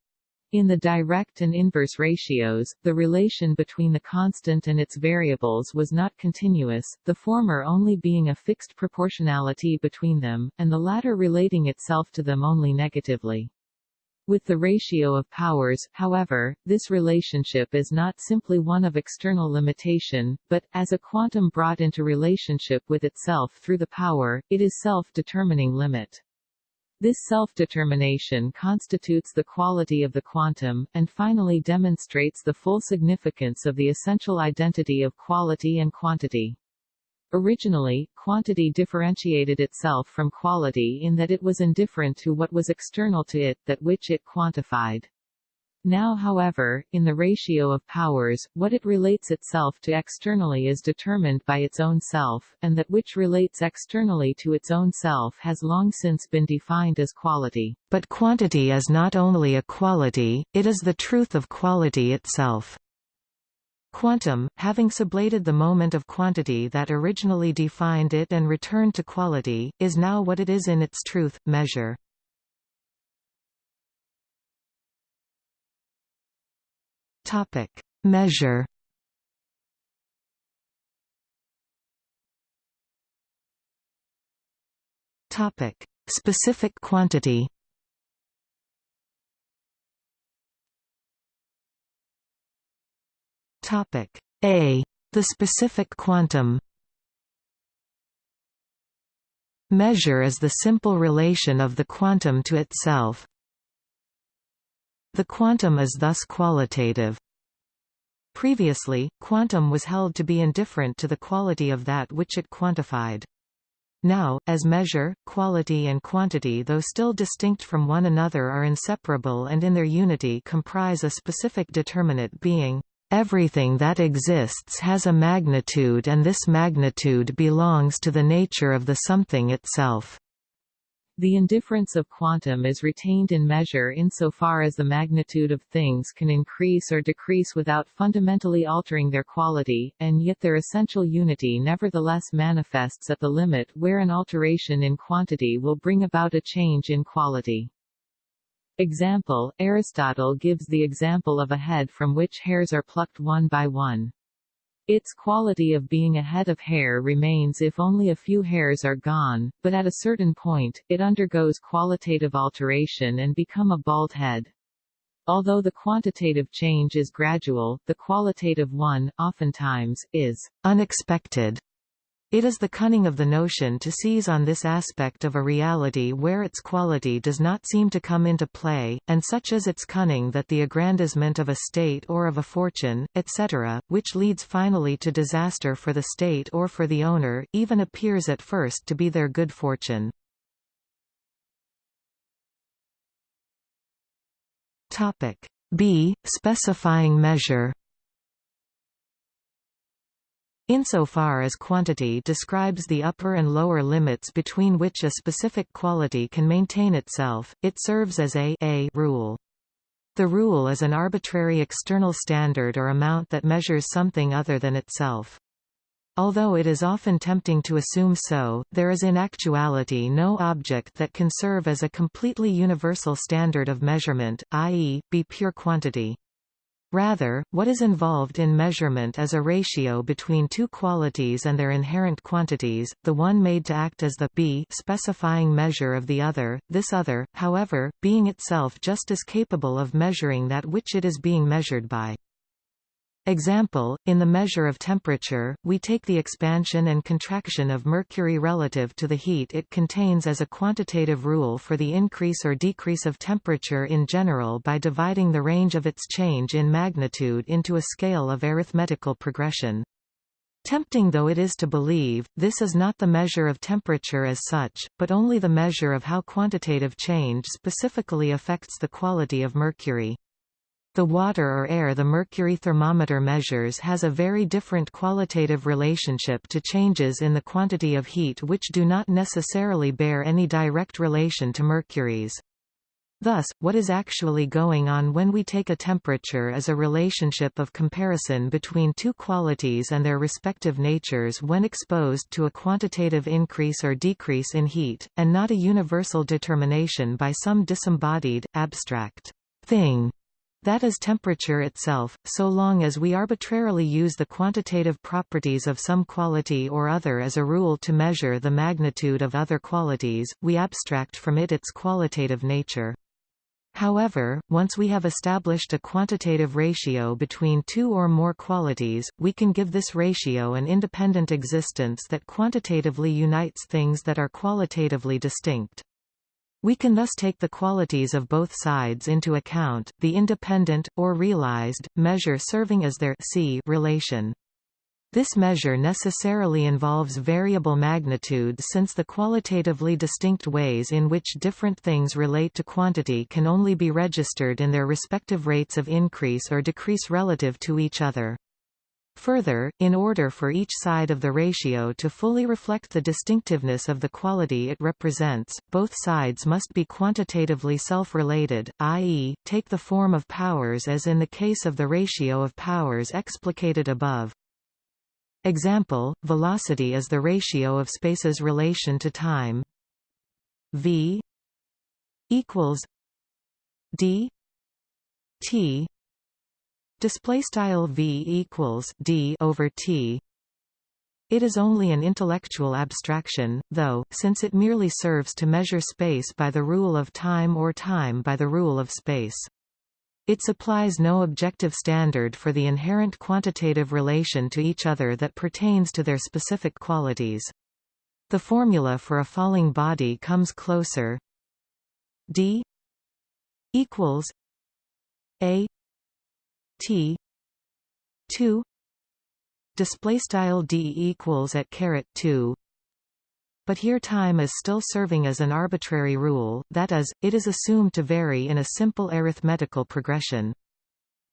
in the direct and inverse ratios, the relation between the constant and its variables was not continuous, the former only being a fixed proportionality between them, and the latter relating itself to them only negatively. With the ratio of powers, however, this relationship is not simply one of external limitation, but, as a quantum brought into relationship with itself through the power, it is self-determining limit. This self-determination constitutes the quality of the quantum, and finally demonstrates the full significance of the essential identity of quality and quantity. Originally, quantity differentiated itself from quality in that it was indifferent to what was external to it, that which it quantified. Now however, in the ratio of powers, what it relates itself to externally is determined by its own self, and that which relates externally to its own self has long since been defined as quality. But quantity is not only a quality, it is the truth of quality itself. Quantum, having sublated the moment of quantity that originally defined it and returned to quality, is now what it is in its truth, measure. Topic: Measure. Topic: Specific quantity. Topic: A. The specific quantum. Measure is the simple relation of the quantum to itself. The quantum is thus qualitative. Previously, quantum was held to be indifferent to the quality of that which it quantified. Now, as measure, quality and quantity though still distinct from one another are inseparable and in their unity comprise a specific determinate being, "...everything that exists has a magnitude and this magnitude belongs to the nature of the something itself." The indifference of quantum is retained in measure insofar as the magnitude of things can increase or decrease without fundamentally altering their quality, and yet their essential unity nevertheless manifests at the limit where an alteration in quantity will bring about a change in quality. Example, Aristotle gives the example of a head from which hairs are plucked one by one. Its quality of being a head of hair remains if only a few hairs are gone, but at a certain point, it undergoes qualitative alteration and become a bald head. Although the quantitative change is gradual, the qualitative one, oftentimes, is unexpected. It is the cunning of the notion to seize on this aspect of a reality where its quality does not seem to come into play, and such is its cunning that the aggrandizement of a state or of a fortune, etc., which leads finally to disaster for the state or for the owner, even appears at first to be their good fortune. B. Specifying measure Insofar as quantity describes the upper and lower limits between which a specific quality can maintain itself, it serves as a, a rule. The rule is an arbitrary external standard or amount that measures something other than itself. Although it is often tempting to assume so, there is in actuality no object that can serve as a completely universal standard of measurement, i.e., be pure quantity. Rather, what is involved in measurement is a ratio between two qualities and their inherent quantities, the one made to act as the b specifying measure of the other, this other, however, being itself just as capable of measuring that which it is being measured by. Example, in the measure of temperature, we take the expansion and contraction of mercury relative to the heat it contains as a quantitative rule for the increase or decrease of temperature in general by dividing the range of its change in magnitude into a scale of arithmetical progression. Tempting though it is to believe, this is not the measure of temperature as such, but only the measure of how quantitative change specifically affects the quality of mercury. The water or air the mercury thermometer measures has a very different qualitative relationship to changes in the quantity of heat which do not necessarily bear any direct relation to mercury's. Thus, what is actually going on when we take a temperature is a relationship of comparison between two qualities and their respective natures when exposed to a quantitative increase or decrease in heat, and not a universal determination by some disembodied, abstract thing that is temperature itself, so long as we arbitrarily use the quantitative properties of some quality or other as a rule to measure the magnitude of other qualities, we abstract from it its qualitative nature. However, once we have established a quantitative ratio between two or more qualities, we can give this ratio an independent existence that quantitatively unites things that are qualitatively distinct. We can thus take the qualities of both sides into account, the independent, or realized, measure serving as their C relation. This measure necessarily involves variable magnitude since the qualitatively distinct ways in which different things relate to quantity can only be registered in their respective rates of increase or decrease relative to each other. Further, in order for each side of the ratio to fully reflect the distinctiveness of the quality it represents, both sides must be quantitatively self-related, i.e., take the form of powers as in the case of the ratio of powers explicated above. Example, velocity is the ratio of space's relation to time v equals d t display style v equals d over t it is only an intellectual abstraction, though, since it merely serves to measure space by the rule of time or time by the rule of space. It supplies no objective standard for the inherent quantitative relation to each other that pertains to their specific qualities. The formula for a falling body comes closer d equals a t. 2 display style d equals at caret 2 but here time is still serving as an arbitrary rule, that is, it is assumed to vary in a simple arithmetical progression.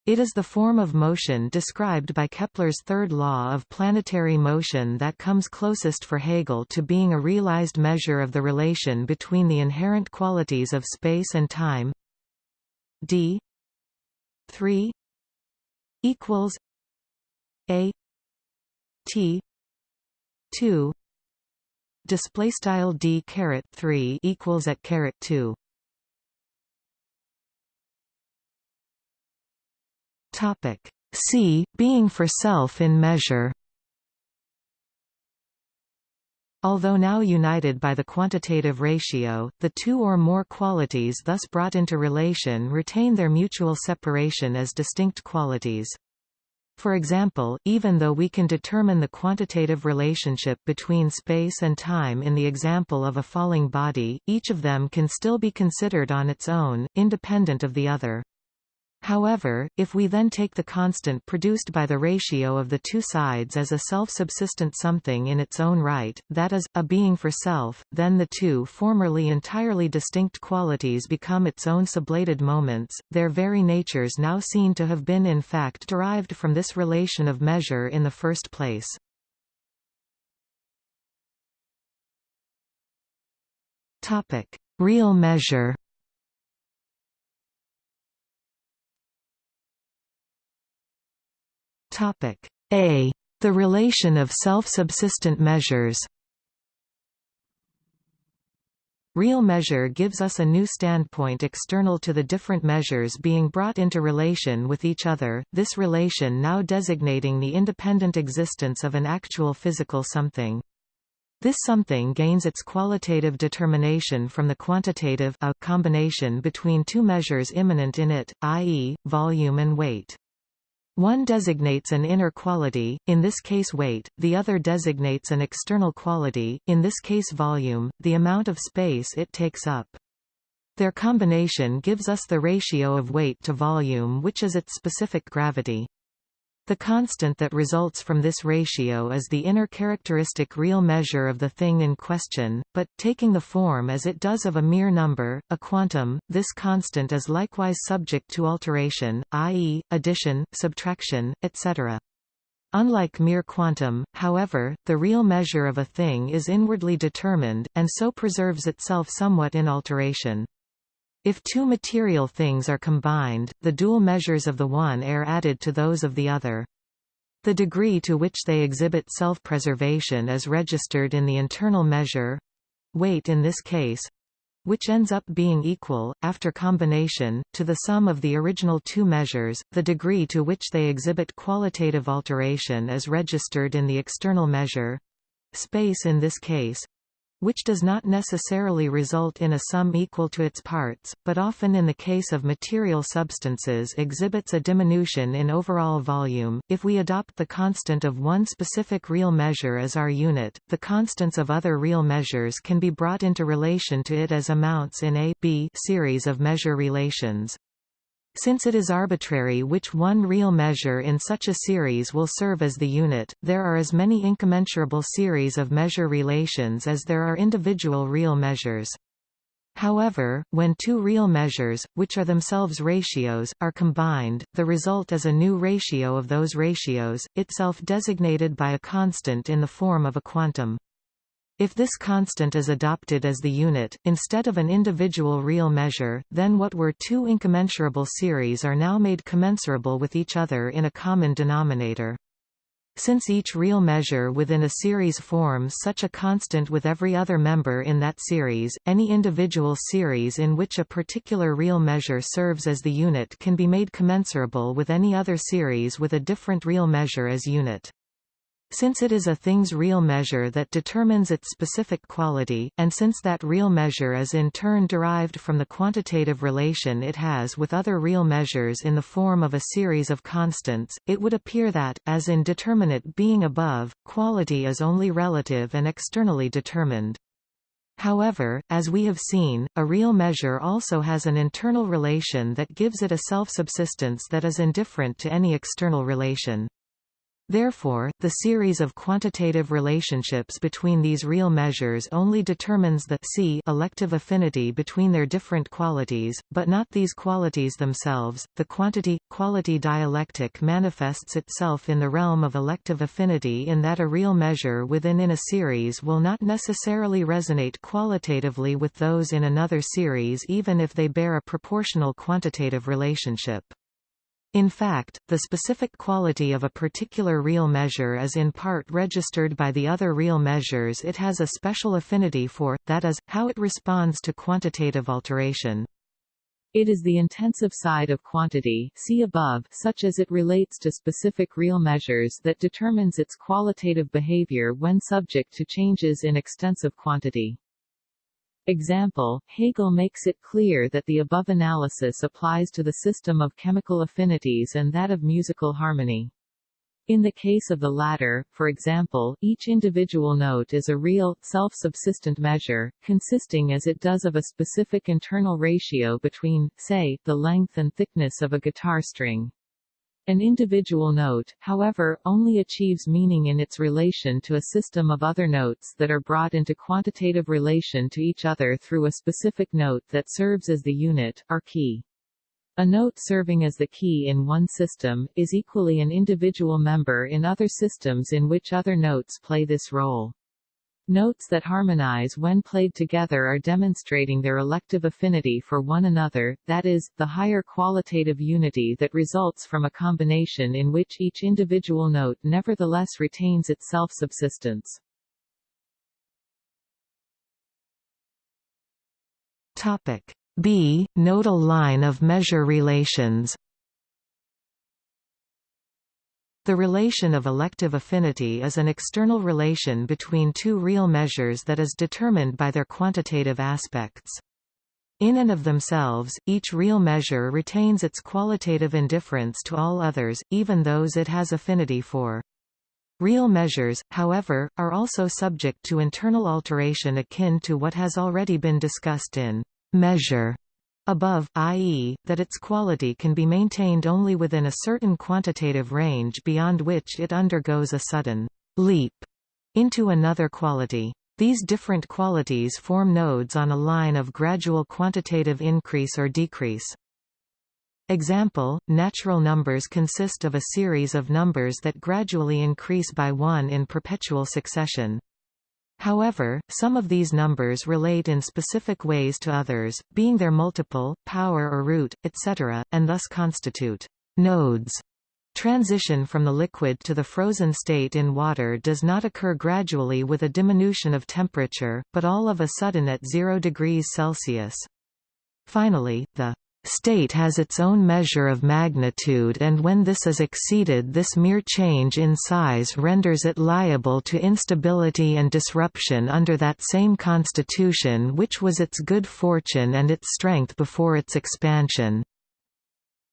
It is the form of motion described by Kepler's third law of planetary motion that comes closest for Hegel to being a realized measure of the relation between the inherent qualities of space and time. D. 3 equals a t 2 display style d caret 3 equals at caret 2 topic c being for self in measure Although now united by the quantitative ratio, the two or more qualities thus brought into relation retain their mutual separation as distinct qualities. For example, even though we can determine the quantitative relationship between space and time in the example of a falling body, each of them can still be considered on its own, independent of the other. However, if we then take the constant produced by the ratio of the two sides as a self-subsistent something in its own right, that is, a being for self, then the two formerly entirely distinct qualities become its own sublated moments, their very natures now seen to have been in fact derived from this relation of measure in the first place. Real measure Topic A. The relation of self-subsistent measures Real measure gives us a new standpoint external to the different measures being brought into relation with each other, this relation now designating the independent existence of an actual physical something. This something gains its qualitative determination from the quantitative a combination between two measures immanent in it, i.e., volume and weight. One designates an inner quality, in this case weight, the other designates an external quality, in this case volume, the amount of space it takes up. Their combination gives us the ratio of weight to volume which is its specific gravity. The constant that results from this ratio is the inner characteristic real measure of the thing in question, but, taking the form as it does of a mere number, a quantum, this constant is likewise subject to alteration, i.e., addition, subtraction, etc. Unlike mere quantum, however, the real measure of a thing is inwardly determined, and so preserves itself somewhat in alteration. If two material things are combined, the dual measures of the one are added to those of the other. The degree to which they exhibit self-preservation is registered in the internal measure—weight in this case, which ends up being equal, after combination, to the sum of the original two measures, the degree to which they exhibit qualitative alteration is registered in the external measure space in this case, which does not necessarily result in a sum equal to its parts, but often in the case of material substances exhibits a diminution in overall volume. If we adopt the constant of one specific real measure as our unit, the constants of other real measures can be brought into relation to it as amounts in a B series of measure relations. Since it is arbitrary which one real measure in such a series will serve as the unit, there are as many incommensurable series of measure relations as there are individual real measures. However, when two real measures, which are themselves ratios, are combined, the result is a new ratio of those ratios, itself designated by a constant in the form of a quantum. If this constant is adopted as the unit, instead of an individual real measure, then what were two incommensurable series are now made commensurable with each other in a common denominator. Since each real measure within a series forms such a constant with every other member in that series, any individual series in which a particular real measure serves as the unit can be made commensurable with any other series with a different real measure as unit. Since it is a thing's real measure that determines its specific quality, and since that real measure is in turn derived from the quantitative relation it has with other real measures in the form of a series of constants, it would appear that, as in determinate being above, quality is only relative and externally determined. However, as we have seen, a real measure also has an internal relation that gives it a self-subsistence that is indifferent to any external relation. Therefore, the series of quantitative relationships between these real measures only determines the C elective affinity between their different qualities, but not these qualities themselves. The quantity-quality dialectic manifests itself in the realm of elective affinity in that a real measure within in a series will not necessarily resonate qualitatively with those in another series even if they bear a proportional quantitative relationship. In fact, the specific quality of a particular real measure is in part registered by the other real measures it has a special affinity for, that is, how it responds to quantitative alteration. It is the intensive side of quantity see above, such as it relates to specific real measures that determines its qualitative behavior when subject to changes in extensive quantity. Example, Hegel makes it clear that the above analysis applies to the system of chemical affinities and that of musical harmony. In the case of the latter, for example, each individual note is a real, self-subsistent measure, consisting as it does of a specific internal ratio between, say, the length and thickness of a guitar string. An individual note, however, only achieves meaning in its relation to a system of other notes that are brought into quantitative relation to each other through a specific note that serves as the unit, or key. A note serving as the key in one system, is equally an individual member in other systems in which other notes play this role. Notes that harmonize when played together are demonstrating their elective affinity for one another, that is, the higher qualitative unity that results from a combination in which each individual note nevertheless retains its self-subsistence. Topic B. Nodal line of measure relations the relation of elective affinity is an external relation between two real measures that is determined by their quantitative aspects. In and of themselves, each real measure retains its qualitative indifference to all others, even those it has affinity for. Real measures, however, are also subject to internal alteration akin to what has already been discussed in measure above, i.e., that its quality can be maintained only within a certain quantitative range beyond which it undergoes a sudden leap into another quality. These different qualities form nodes on a line of gradual quantitative increase or decrease. Example, natural numbers consist of a series of numbers that gradually increase by one in perpetual succession. However, some of these numbers relate in specific ways to others, being their multiple, power or root, etc., and thus constitute nodes. Transition from the liquid to the frozen state in water does not occur gradually with a diminution of temperature, but all of a sudden at 0 degrees Celsius. Finally, the state has its own measure of magnitude and when this is exceeded this mere change in size renders it liable to instability and disruption under that same constitution which was its good fortune and its strength before its expansion.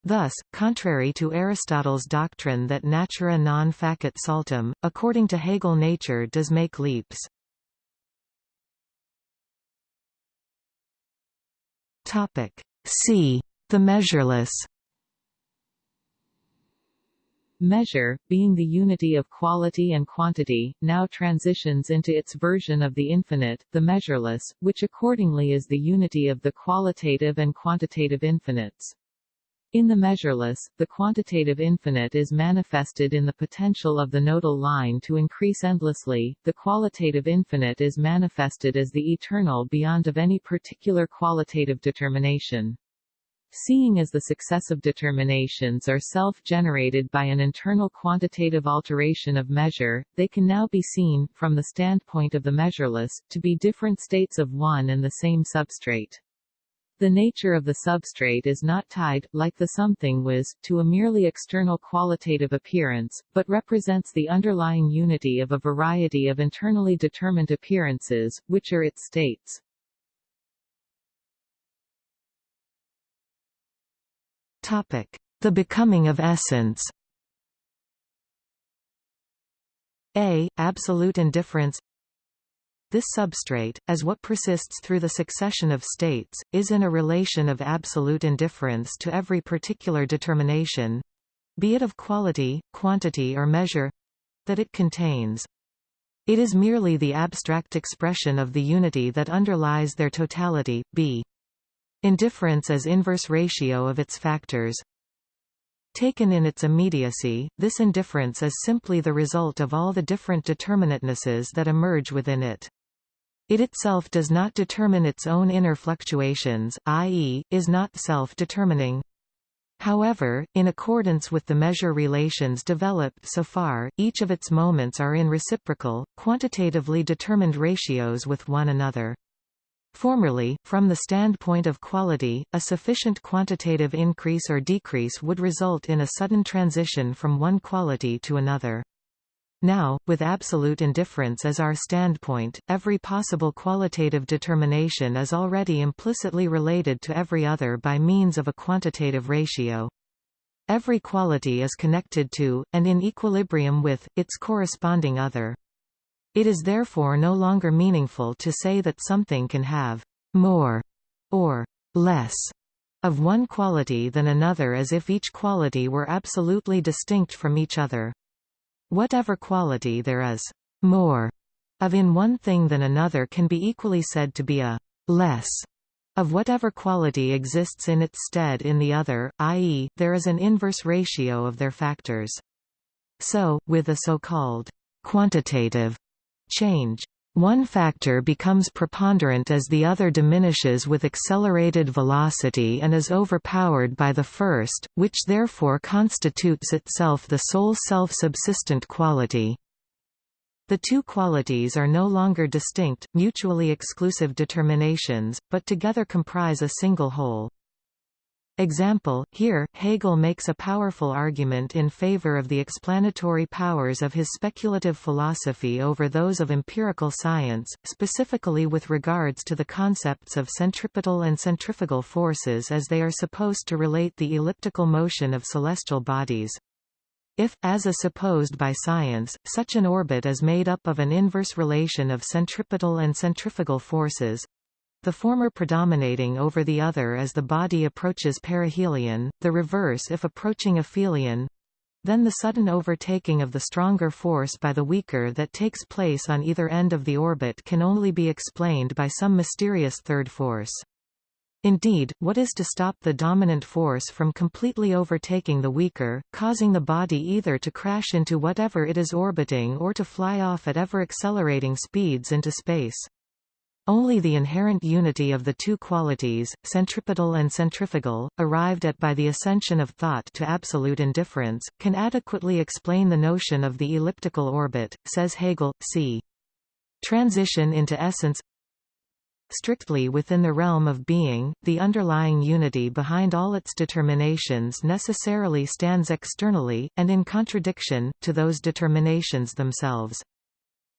Thus, contrary to Aristotle's doctrine that natura non facit saltum, according to Hegel nature does make leaps. Topic. C. The measureless Measure, being the unity of quality and quantity, now transitions into its version of the infinite, the measureless, which accordingly is the unity of the qualitative and quantitative infinites. In the measureless, the quantitative infinite is manifested in the potential of the nodal line to increase endlessly, the qualitative infinite is manifested as the eternal beyond of any particular qualitative determination. Seeing as the successive determinations are self-generated by an internal quantitative alteration of measure, they can now be seen, from the standpoint of the measureless, to be different states of one and the same substrate. The nature of the substrate is not tied, like the something was, to a merely external qualitative appearance, but represents the underlying unity of a variety of internally determined appearances, which are its states. Topic. The becoming of essence A. Absolute indifference This substrate, as what persists through the succession of states, is in a relation of absolute indifference to every particular determination—be it of quality, quantity or measure—that it contains. It is merely the abstract expression of the unity that underlies their totality, b. Indifference as inverse ratio of its factors. Taken in its immediacy, this indifference is simply the result of all the different determinatenesses that emerge within it. It itself does not determine its own inner fluctuations, i.e., is not self-determining. However, in accordance with the measure relations developed so far, each of its moments are in reciprocal, quantitatively determined ratios with one another. Formerly, from the standpoint of quality, a sufficient quantitative increase or decrease would result in a sudden transition from one quality to another. Now, with absolute indifference as our standpoint, every possible qualitative determination is already implicitly related to every other by means of a quantitative ratio. Every quality is connected to, and in equilibrium with, its corresponding other. It is therefore no longer meaningful to say that something can have more or less of one quality than another as if each quality were absolutely distinct from each other. Whatever quality there is more of in one thing than another can be equally said to be a less of whatever quality exists in its stead in the other, i.e., there is an inverse ratio of their factors. So, with a so-called quantitative change. One factor becomes preponderant as the other diminishes with accelerated velocity and is overpowered by the first, which therefore constitutes itself the sole self-subsistent quality. The two qualities are no longer distinct, mutually exclusive determinations, but together comprise a single whole. Example, here, Hegel makes a powerful argument in favor of the explanatory powers of his speculative philosophy over those of empirical science, specifically with regards to the concepts of centripetal and centrifugal forces as they are supposed to relate the elliptical motion of celestial bodies. If, as is supposed by science, such an orbit is made up of an inverse relation of centripetal and centrifugal forces, the former predominating over the other as the body approaches perihelion, the reverse if approaching aphelion, then the sudden overtaking of the stronger force by the weaker that takes place on either end of the orbit can only be explained by some mysterious third force. Indeed, what is to stop the dominant force from completely overtaking the weaker, causing the body either to crash into whatever it is orbiting or to fly off at ever-accelerating speeds into space? Only the inherent unity of the two qualities, centripetal and centrifugal, arrived at by the ascension of thought to absolute indifference, can adequately explain the notion of the elliptical orbit, says Hegel, c. Transition into essence Strictly within the realm of being, the underlying unity behind all its determinations necessarily stands externally, and in contradiction, to those determinations themselves.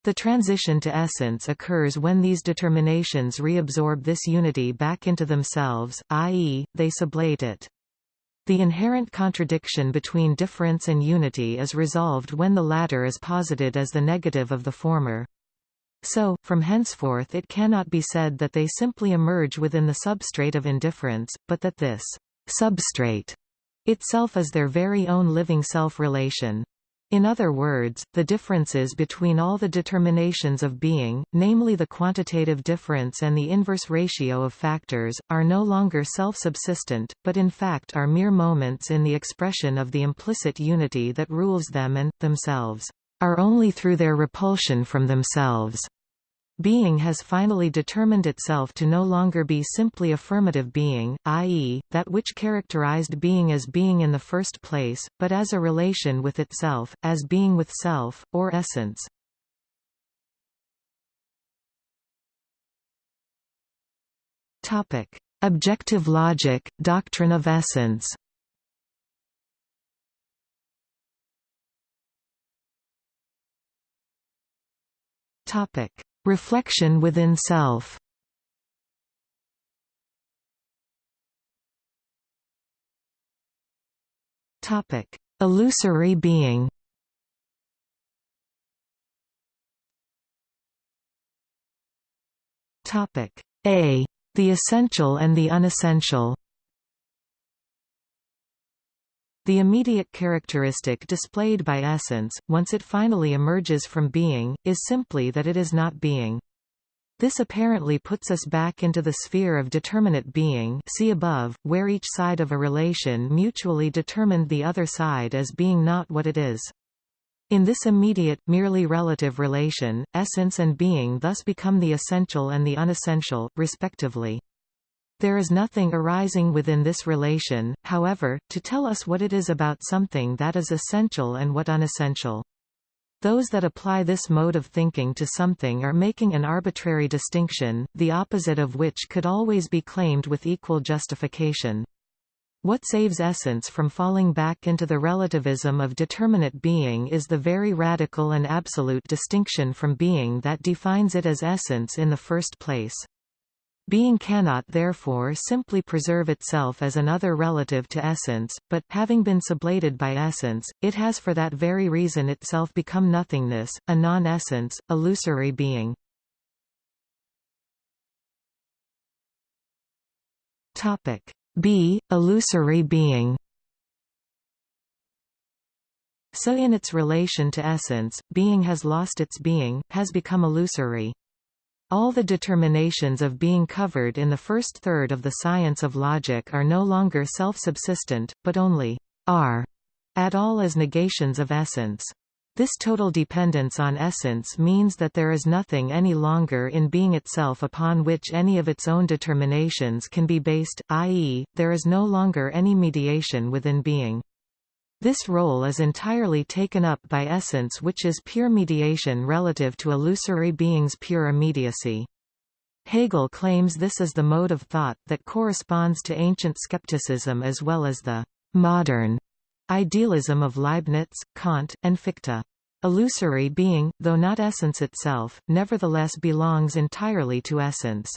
The transition to essence occurs when these determinations reabsorb this unity back into themselves, i.e., they sublate it. The inherent contradiction between difference and unity is resolved when the latter is posited as the negative of the former. So, from henceforth it cannot be said that they simply emerge within the substrate of indifference, but that this substrate Itself is their very own living self-relation. In other words, the differences between all the determinations of being, namely the quantitative difference and the inverse ratio of factors, are no longer self-subsistent, but in fact are mere moments in the expression of the implicit unity that rules them and, themselves, are only through their repulsion from themselves. Being has finally determined itself to no longer be simply affirmative being, i.e., that which characterized being as being in the first place, but as a relation with itself, as being with self, or essence. Topic: Objective logic, doctrine of essence Topic Reflection within self Illusory being A. The essential and the unessential The immediate characteristic displayed by essence, once it finally emerges from being, is simply that it is not being. This apparently puts us back into the sphere of determinate being see above, where each side of a relation mutually determined the other side as being not what it is. In this immediate, merely relative relation, essence and being thus become the essential and the unessential, respectively. There is nothing arising within this relation, however, to tell us what it is about something that is essential and what unessential. Those that apply this mode of thinking to something are making an arbitrary distinction, the opposite of which could always be claimed with equal justification. What saves essence from falling back into the relativism of determinate being is the very radical and absolute distinction from being that defines it as essence in the first place. Being cannot therefore simply preserve itself as another relative to essence, but, having been sublated by essence, it has for that very reason itself become nothingness, a non-essence, illusory being. B. Illusory being So in its relation to essence, being has lost its being, has become illusory. All the determinations of being covered in the first third of the science of logic are no longer self-subsistent, but only are at all as negations of essence. This total dependence on essence means that there is nothing any longer in being itself upon which any of its own determinations can be based, i.e., there is no longer any mediation within being. This role is entirely taken up by essence which is pure mediation relative to illusory being's pure immediacy. Hegel claims this is the mode of thought that corresponds to ancient skepticism as well as the modern idealism of Leibniz, Kant, and Fichte. Illusory being, though not essence itself, nevertheless belongs entirely to essence.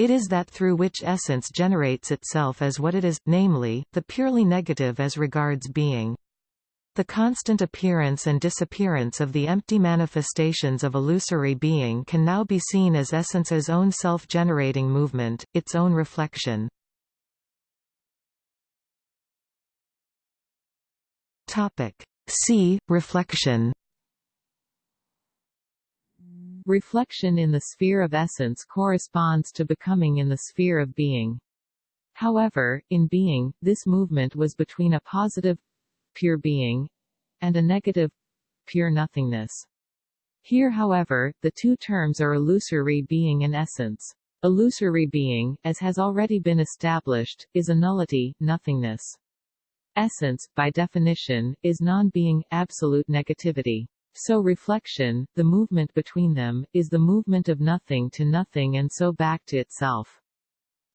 It is that through which essence generates itself as what it is, namely, the purely negative as regards being. The constant appearance and disappearance of the empty manifestations of illusory being can now be seen as essence's own self-generating movement, its own reflection. C. Reflection Reflection in the sphere of essence corresponds to becoming in the sphere of being. However, in being, this movement was between a positive, pure being, and a negative, pure nothingness. Here however, the two terms are illusory being and essence. Illusory being, as has already been established, is a nullity, nothingness. Essence, by definition, is non-being, absolute negativity. So reflection, the movement between them, is the movement of nothing to nothing and so back to itself.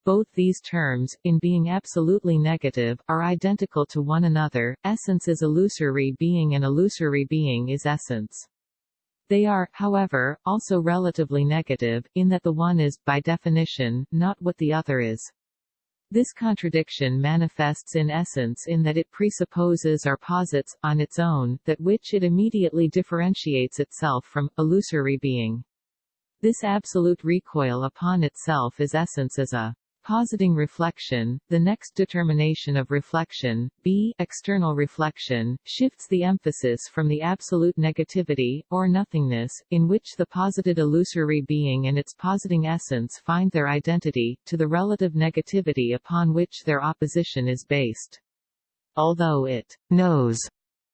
Both these terms, in being absolutely negative, are identical to one another, essence is illusory being and illusory being is essence. They are, however, also relatively negative, in that the one is, by definition, not what the other is. This contradiction manifests in essence in that it presupposes or posits, on its own, that which it immediately differentiates itself from, illusory being. This absolute recoil upon itself is essence as a positing reflection, the next determination of reflection, B external reflection, shifts the emphasis from the absolute negativity, or nothingness, in which the posited illusory being and its positing essence find their identity, to the relative negativity upon which their opposition is based. Although it knows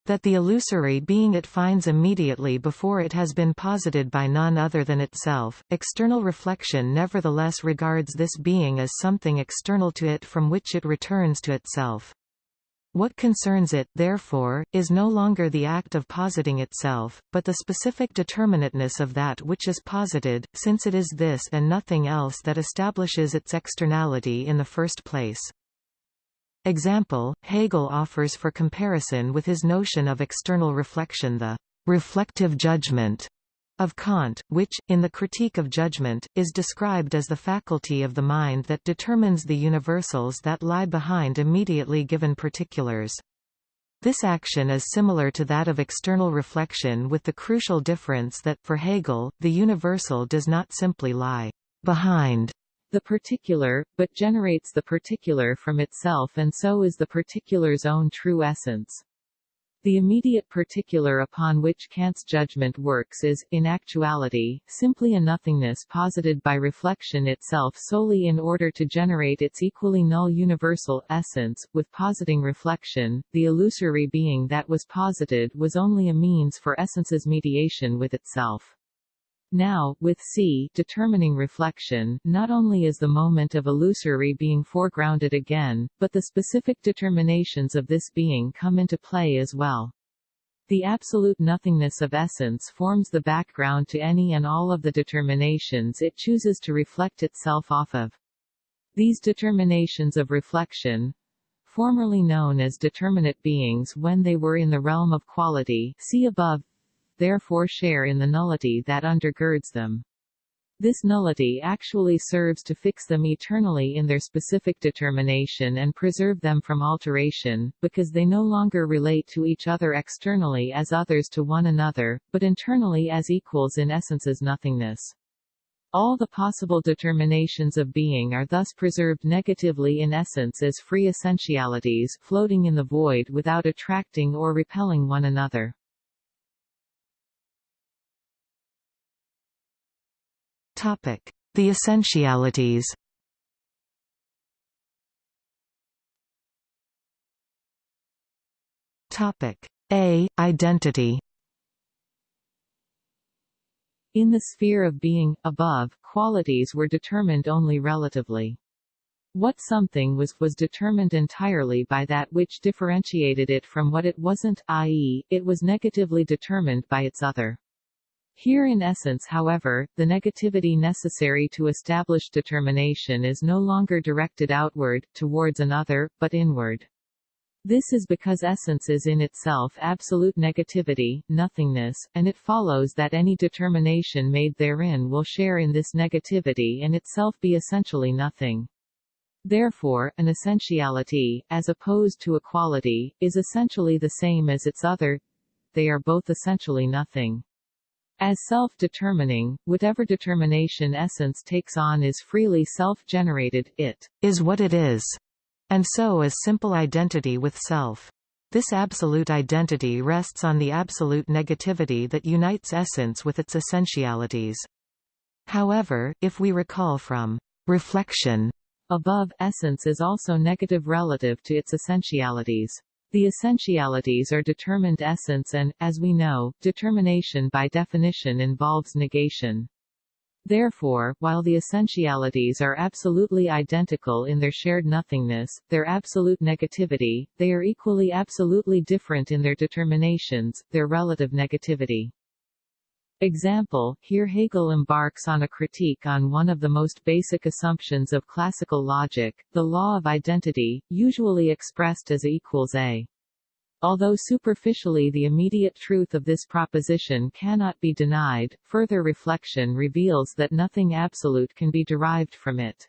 that the illusory being it finds immediately before it has been posited by none other than itself. External reflection nevertheless regards this being as something external to it from which it returns to itself. What concerns it, therefore, is no longer the act of positing itself, but the specific determinateness of that which is posited, since it is this and nothing else that establishes its externality in the first place. Example, Hegel offers for comparison with his notion of external reflection the reflective judgment of Kant, which, in the Critique of Judgment, is described as the faculty of the mind that determines the universals that lie behind immediately given particulars. This action is similar to that of external reflection with the crucial difference that, for Hegel, the universal does not simply lie behind the particular, but generates the particular from itself and so is the particular's own true essence. The immediate particular upon which Kant's judgment works is, in actuality, simply a nothingness posited by reflection itself solely in order to generate its equally null universal essence. With positing reflection, the illusory being that was posited was only a means for essence's mediation with itself. Now, with C determining reflection, not only is the moment of illusory being foregrounded again, but the specific determinations of this being come into play as well. The absolute nothingness of essence forms the background to any and all of the determinations it chooses to reflect itself off of. These determinations of reflection, formerly known as determinate beings when they were in the realm of quality see above, therefore share in the nullity that undergirds them. This nullity actually serves to fix them eternally in their specific determination and preserve them from alteration, because they no longer relate to each other externally as others to one another, but internally as equals in essence's nothingness. All the possible determinations of being are thus preserved negatively in essence as free essentialities floating in the void without attracting or repelling one another. The essentialities A. Identity In the sphere of being, above, qualities were determined only relatively. What something was, was determined entirely by that which differentiated it from what it wasn't, i.e., it was negatively determined by its other. Here in essence however, the negativity necessary to establish determination is no longer directed outward, towards another, but inward. This is because essence is in itself absolute negativity, nothingness, and it follows that any determination made therein will share in this negativity and itself be essentially nothing. Therefore, an essentiality, as opposed to a quality, is essentially the same as its other. They are both essentially nothing. As self-determining, whatever determination essence takes on is freely self-generated, it is what it is, and so is simple identity with self. This absolute identity rests on the absolute negativity that unites essence with its essentialities. However, if we recall from reflection above, essence is also negative relative to its essentialities. The essentialities are determined essence and, as we know, determination by definition involves negation. Therefore, while the essentialities are absolutely identical in their shared nothingness, their absolute negativity, they are equally absolutely different in their determinations, their relative negativity. Example, here Hegel embarks on a critique on one of the most basic assumptions of classical logic, the law of identity, usually expressed as A equals A. Although superficially the immediate truth of this proposition cannot be denied, further reflection reveals that nothing absolute can be derived from it.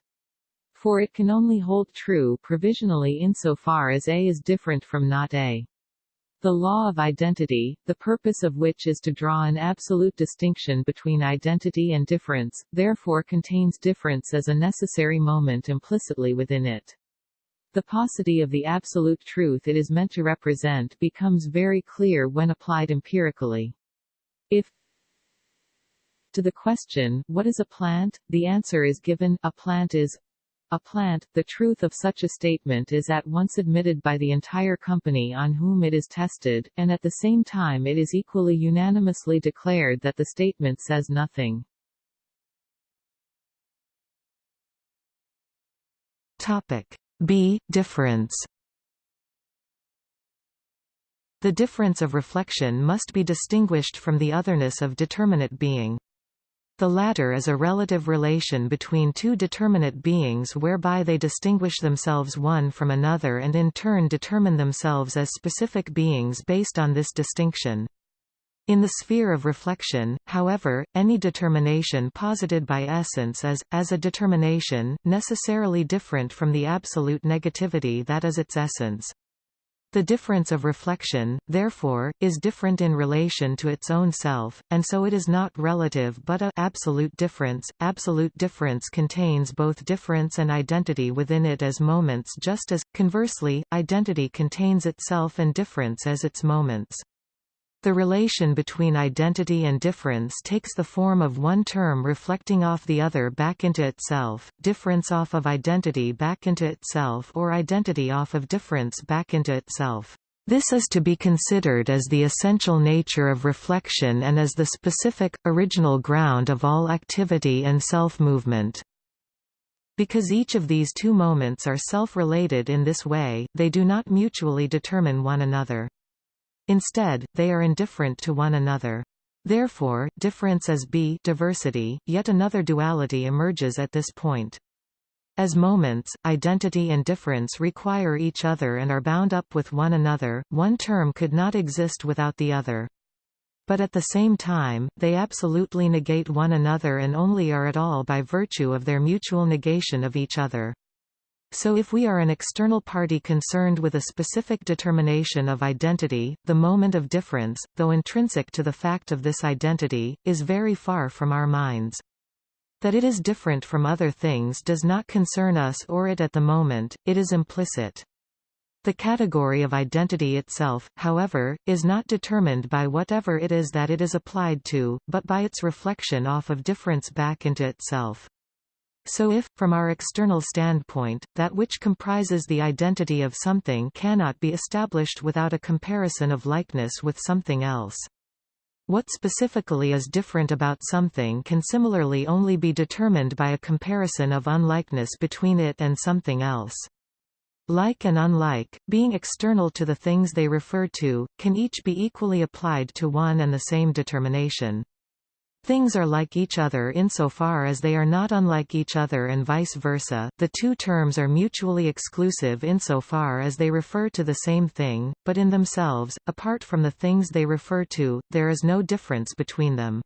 For it can only hold true provisionally insofar as A is different from not A. The law of identity, the purpose of which is to draw an absolute distinction between identity and difference, therefore contains difference as a necessary moment implicitly within it. The paucity of the absolute truth it is meant to represent becomes very clear when applied empirically. If to the question, what is a plant, the answer is given, a plant is a plant, the truth of such a statement is at once admitted by the entire company on whom it is tested, and at the same time it is equally unanimously declared that the statement says nothing. Topic B. Difference The difference of reflection must be distinguished from the otherness of determinate being. The latter is a relative relation between two determinate beings whereby they distinguish themselves one from another and in turn determine themselves as specific beings based on this distinction. In the sphere of reflection, however, any determination posited by essence is, as a determination, necessarily different from the absolute negativity that is its essence. The difference of reflection, therefore, is different in relation to its own self, and so it is not relative but a absolute difference. Absolute difference contains both difference and identity within it as moments just as, conversely, identity contains itself and difference as its moments. The relation between identity and difference takes the form of one term reflecting off the other back into itself, difference off of identity back into itself or identity off of difference back into itself. This is to be considered as the essential nature of reflection and as the specific, original ground of all activity and self-movement. Because each of these two moments are self-related in this way, they do not mutually determine one another. Instead, they are indifferent to one another. Therefore, difference as B diversity, yet another duality emerges at this point. As moments, identity and difference require each other and are bound up with one another, one term could not exist without the other. But at the same time, they absolutely negate one another and only are at all by virtue of their mutual negation of each other. So if we are an external party concerned with a specific determination of identity, the moment of difference, though intrinsic to the fact of this identity, is very far from our minds. That it is different from other things does not concern us or it at the moment, it is implicit. The category of identity itself, however, is not determined by whatever it is that it is applied to, but by its reflection off of difference back into itself. So if, from our external standpoint, that which comprises the identity of something cannot be established without a comparison of likeness with something else. What specifically is different about something can similarly only be determined by a comparison of unlikeness between it and something else. Like and unlike, being external to the things they refer to, can each be equally applied to one and the same determination. Things are like each other insofar as they are not unlike each other and vice versa. The two terms are mutually exclusive insofar as they refer to the same thing, but in themselves, apart from the things they refer to, there is no difference between them.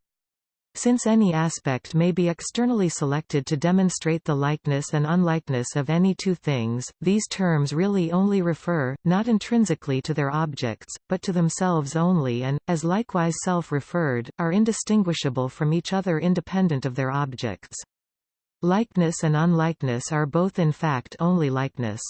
Since any aspect may be externally selected to demonstrate the likeness and unlikeness of any two things, these terms really only refer, not intrinsically to their objects, but to themselves only and, as likewise self-referred, are indistinguishable from each other independent of their objects. Likeness and unlikeness are both in fact only likeness.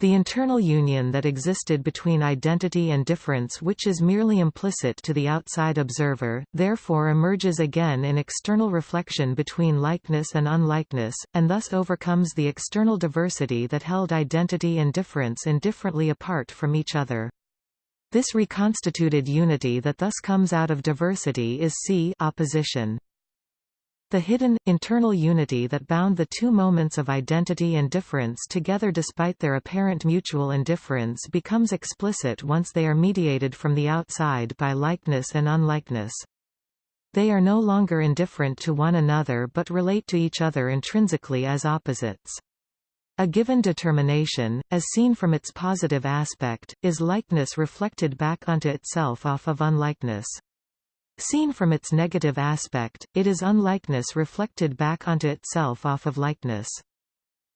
The internal union that existed between identity and difference which is merely implicit to the outside observer, therefore emerges again in external reflection between likeness and unlikeness, and thus overcomes the external diversity that held identity and difference indifferently apart from each other. This reconstituted unity that thus comes out of diversity is C opposition. The hidden, internal unity that bound the two moments of identity and difference together despite their apparent mutual indifference becomes explicit once they are mediated from the outside by likeness and unlikeness. They are no longer indifferent to one another but relate to each other intrinsically as opposites. A given determination, as seen from its positive aspect, is likeness reflected back onto itself off of unlikeness. Seen from its negative aspect, it is unlikeness reflected back onto itself off of likeness.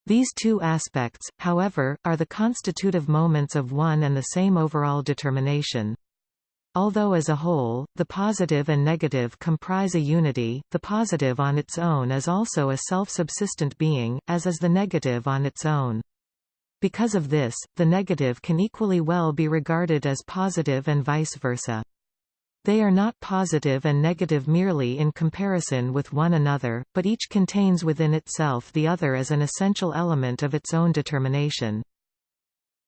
These two aspects, however, are the constitutive moments of one and the same overall determination. Although as a whole, the positive and negative comprise a unity, the positive on its own is also a self-subsistent being, as is the negative on its own. Because of this, the negative can equally well be regarded as positive and vice versa. They are not positive and negative merely in comparison with one another, but each contains within itself the other as an essential element of its own determination.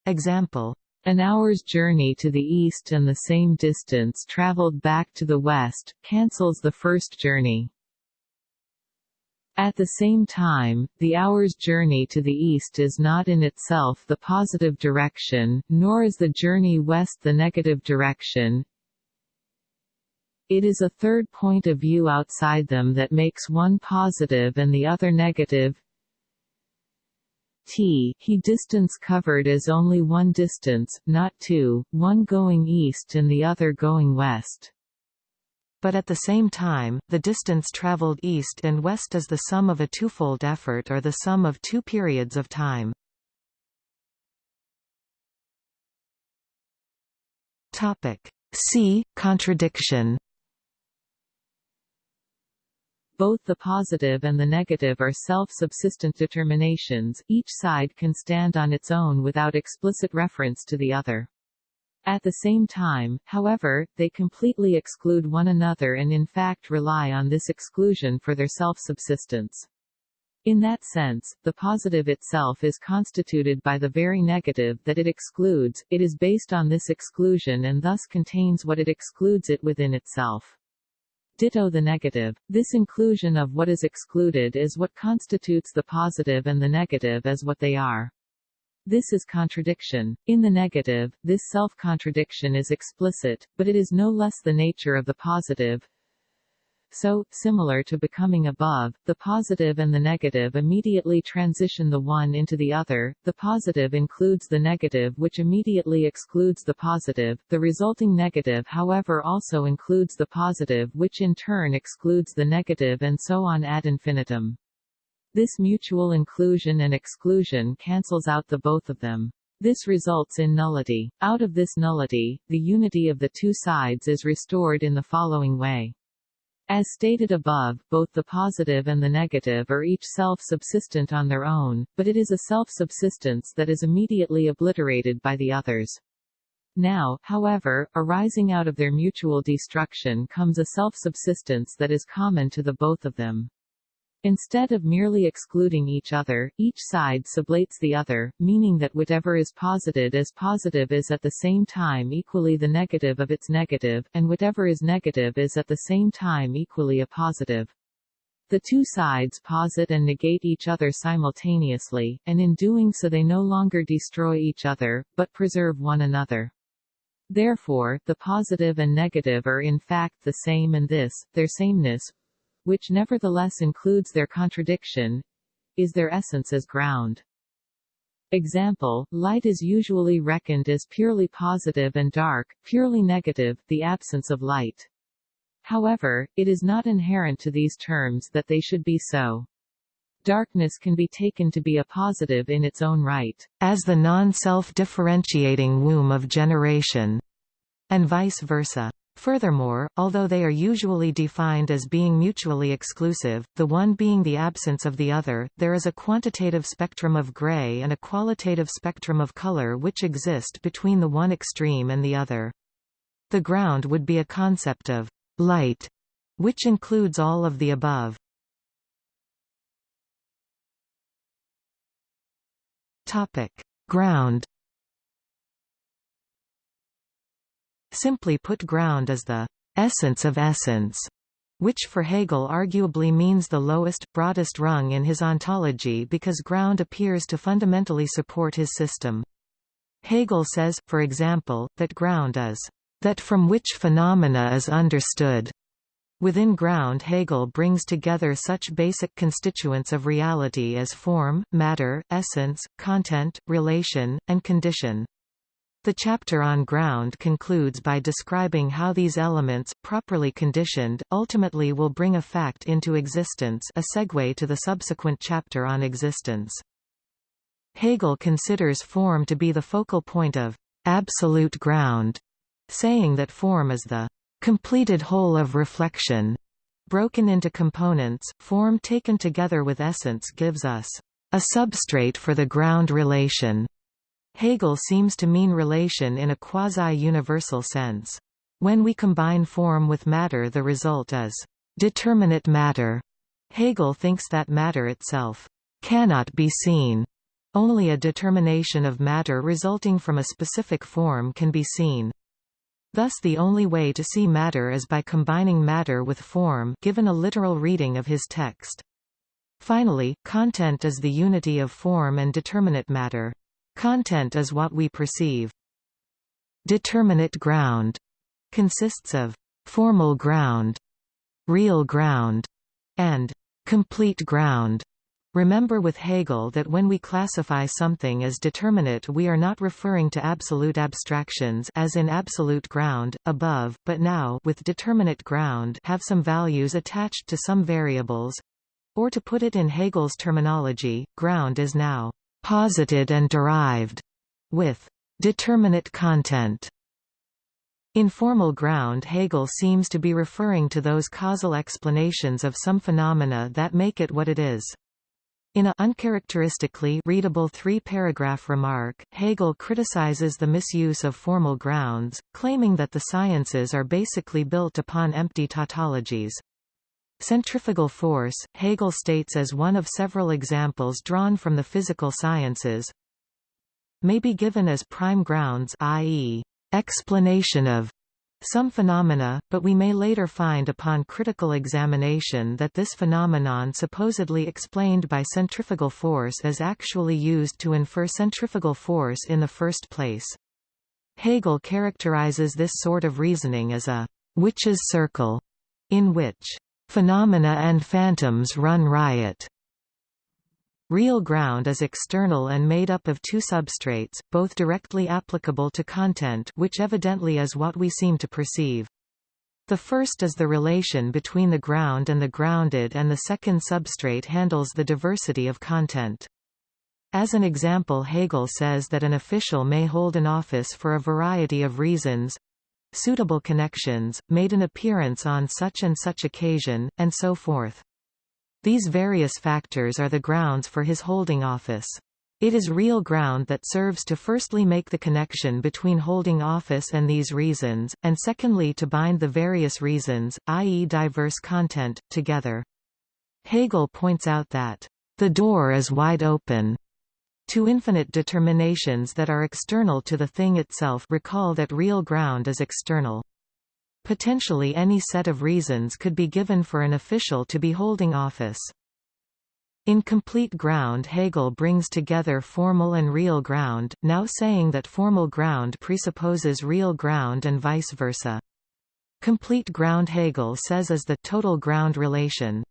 Example an hour's journey to the east and the same distance traveled back to the west, cancels the first journey. At the same time, the hour's journey to the east is not in itself the positive direction, nor is the journey west the negative direction. It is a third point of view outside them that makes one positive and the other negative t he distance covered is only one distance, not two, one going east and the other going west. But at the same time, the distance traveled east and west is the sum of a twofold effort or the sum of two periods of time. Topic C. Contradiction both the positive and the negative are self-subsistent determinations, each side can stand on its own without explicit reference to the other. At the same time, however, they completely exclude one another and in fact rely on this exclusion for their self-subsistence. In that sense, the positive itself is constituted by the very negative that it excludes, it is based on this exclusion and thus contains what it excludes it within itself. Ditto the negative. This inclusion of what is excluded is what constitutes the positive and the negative as what they are. This is contradiction. In the negative, this self-contradiction is explicit, but it is no less the nature of the positive, so, similar to becoming above, the positive and the negative immediately transition the one into the other, the positive includes the negative which immediately excludes the positive, the resulting negative however also includes the positive which in turn excludes the negative and so on ad infinitum. This mutual inclusion and exclusion cancels out the both of them. This results in nullity. Out of this nullity, the unity of the two sides is restored in the following way. As stated above, both the positive and the negative are each self-subsistent on their own, but it is a self-subsistence that is immediately obliterated by the others. Now, however, arising out of their mutual destruction comes a self-subsistence that is common to the both of them. Instead of merely excluding each other, each side sublates the other, meaning that whatever is posited as positive is at the same time equally the negative of its negative, and whatever is negative is at the same time equally a positive. The two sides posit and negate each other simultaneously, and in doing so they no longer destroy each other, but preserve one another. Therefore, the positive and negative are in fact the same and this, their sameness, which nevertheless includes their contradiction, is their essence as ground. Example, light is usually reckoned as purely positive and dark, purely negative, the absence of light. However, it is not inherent to these terms that they should be so. Darkness can be taken to be a positive in its own right, as the non-self-differentiating womb of generation, and vice versa. Furthermore, although they are usually defined as being mutually exclusive, the one being the absence of the other, there is a quantitative spectrum of gray and a qualitative spectrum of color which exist between the one extreme and the other. The ground would be a concept of light, which includes all of the above. Topic: Ground Simply put ground is the essence of essence, which for Hegel arguably means the lowest, broadest rung in his ontology because ground appears to fundamentally support his system. Hegel says, for example, that ground is that from which phenomena is understood. Within ground Hegel brings together such basic constituents of reality as form, matter, essence, content, relation, and condition. The chapter on ground concludes by describing how these elements, properly conditioned, ultimately will bring a fact into existence a segue to the subsequent chapter on existence. Hegel considers form to be the focal point of absolute ground, saying that form is the completed whole of reflection. Broken into components, form taken together with essence gives us a substrate for the ground relation. Hegel seems to mean relation in a quasi-universal sense. When we combine form with matter the result is determinate matter. Hegel thinks that matter itself cannot be seen. Only a determination of matter resulting from a specific form can be seen. Thus the only way to see matter is by combining matter with form given a literal reading of his text. Finally, content is the unity of form and determinate matter. Content is what we perceive. Determinate ground consists of formal ground, real ground, and complete ground. Remember with Hegel that when we classify something as determinate we are not referring to absolute abstractions as in absolute ground, above, but now with determinate ground have some values attached to some variables. Or to put it in Hegel's terminology, ground is now posited and derived with determinate content. In formal ground Hegel seems to be referring to those causal explanations of some phenomena that make it what it is. In a uncharacteristically readable three-paragraph remark, Hegel criticizes the misuse of formal grounds, claiming that the sciences are basically built upon empty tautologies. Centrifugal force, Hegel states as one of several examples drawn from the physical sciences, may be given as prime grounds i.e., explanation of some phenomena, but we may later find upon critical examination that this phenomenon supposedly explained by centrifugal force is actually used to infer centrifugal force in the first place. Hegel characterizes this sort of reasoning as a witch's circle, in which phenomena and phantoms run riot. Real ground is external and made up of two substrates, both directly applicable to content which evidently is what we seem to perceive. The first is the relation between the ground and the grounded and the second substrate handles the diversity of content. As an example Hegel says that an official may hold an office for a variety of reasons suitable connections, made an appearance on such and such occasion, and so forth. These various factors are the grounds for his holding office. It is real ground that serves to firstly make the connection between holding office and these reasons, and secondly to bind the various reasons, i.e. diverse content, together. Hegel points out that, "...the door is wide open." To infinite determinations that are external to the thing itself recall that real ground is external. Potentially any set of reasons could be given for an official to be holding office. In Complete Ground Hegel brings together formal and real ground, now saying that formal ground presupposes real ground and vice versa. Complete ground Hegel says is the total ground relation.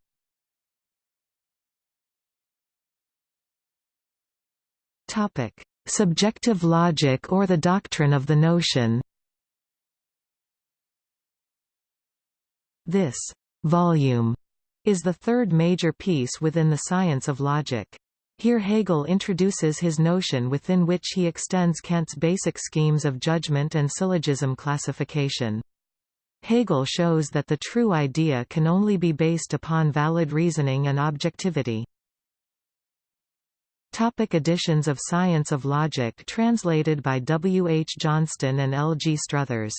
Topic: Subjective logic or the doctrine of the notion. This volume is the third major piece within the science of logic. Here Hegel introduces his notion within which he extends Kant's basic schemes of judgment and syllogism classification. Hegel shows that the true idea can only be based upon valid reasoning and objectivity. Topic editions of Science of Logic translated by W. H. Johnston and L. G. Struthers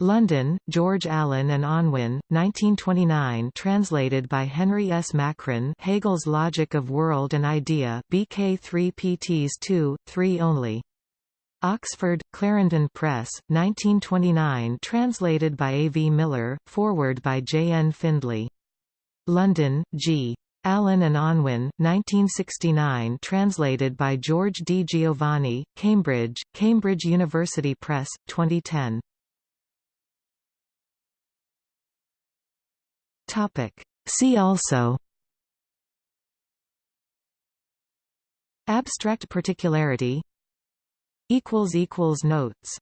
London, George Allen and Unwin, 1929 translated by Henry S. Macran Hegel's Logic of World and Idea BK 3 PTs 2, 3 only. Oxford, Clarendon Press, 1929 translated by A. V. Miller, foreword by J. N. Findlay. London, G. Allen and Unwin, 1969 translated by George di Giovanni, Cambridge, Cambridge University Press, 2010. Topic. See also Abstract particularity Notes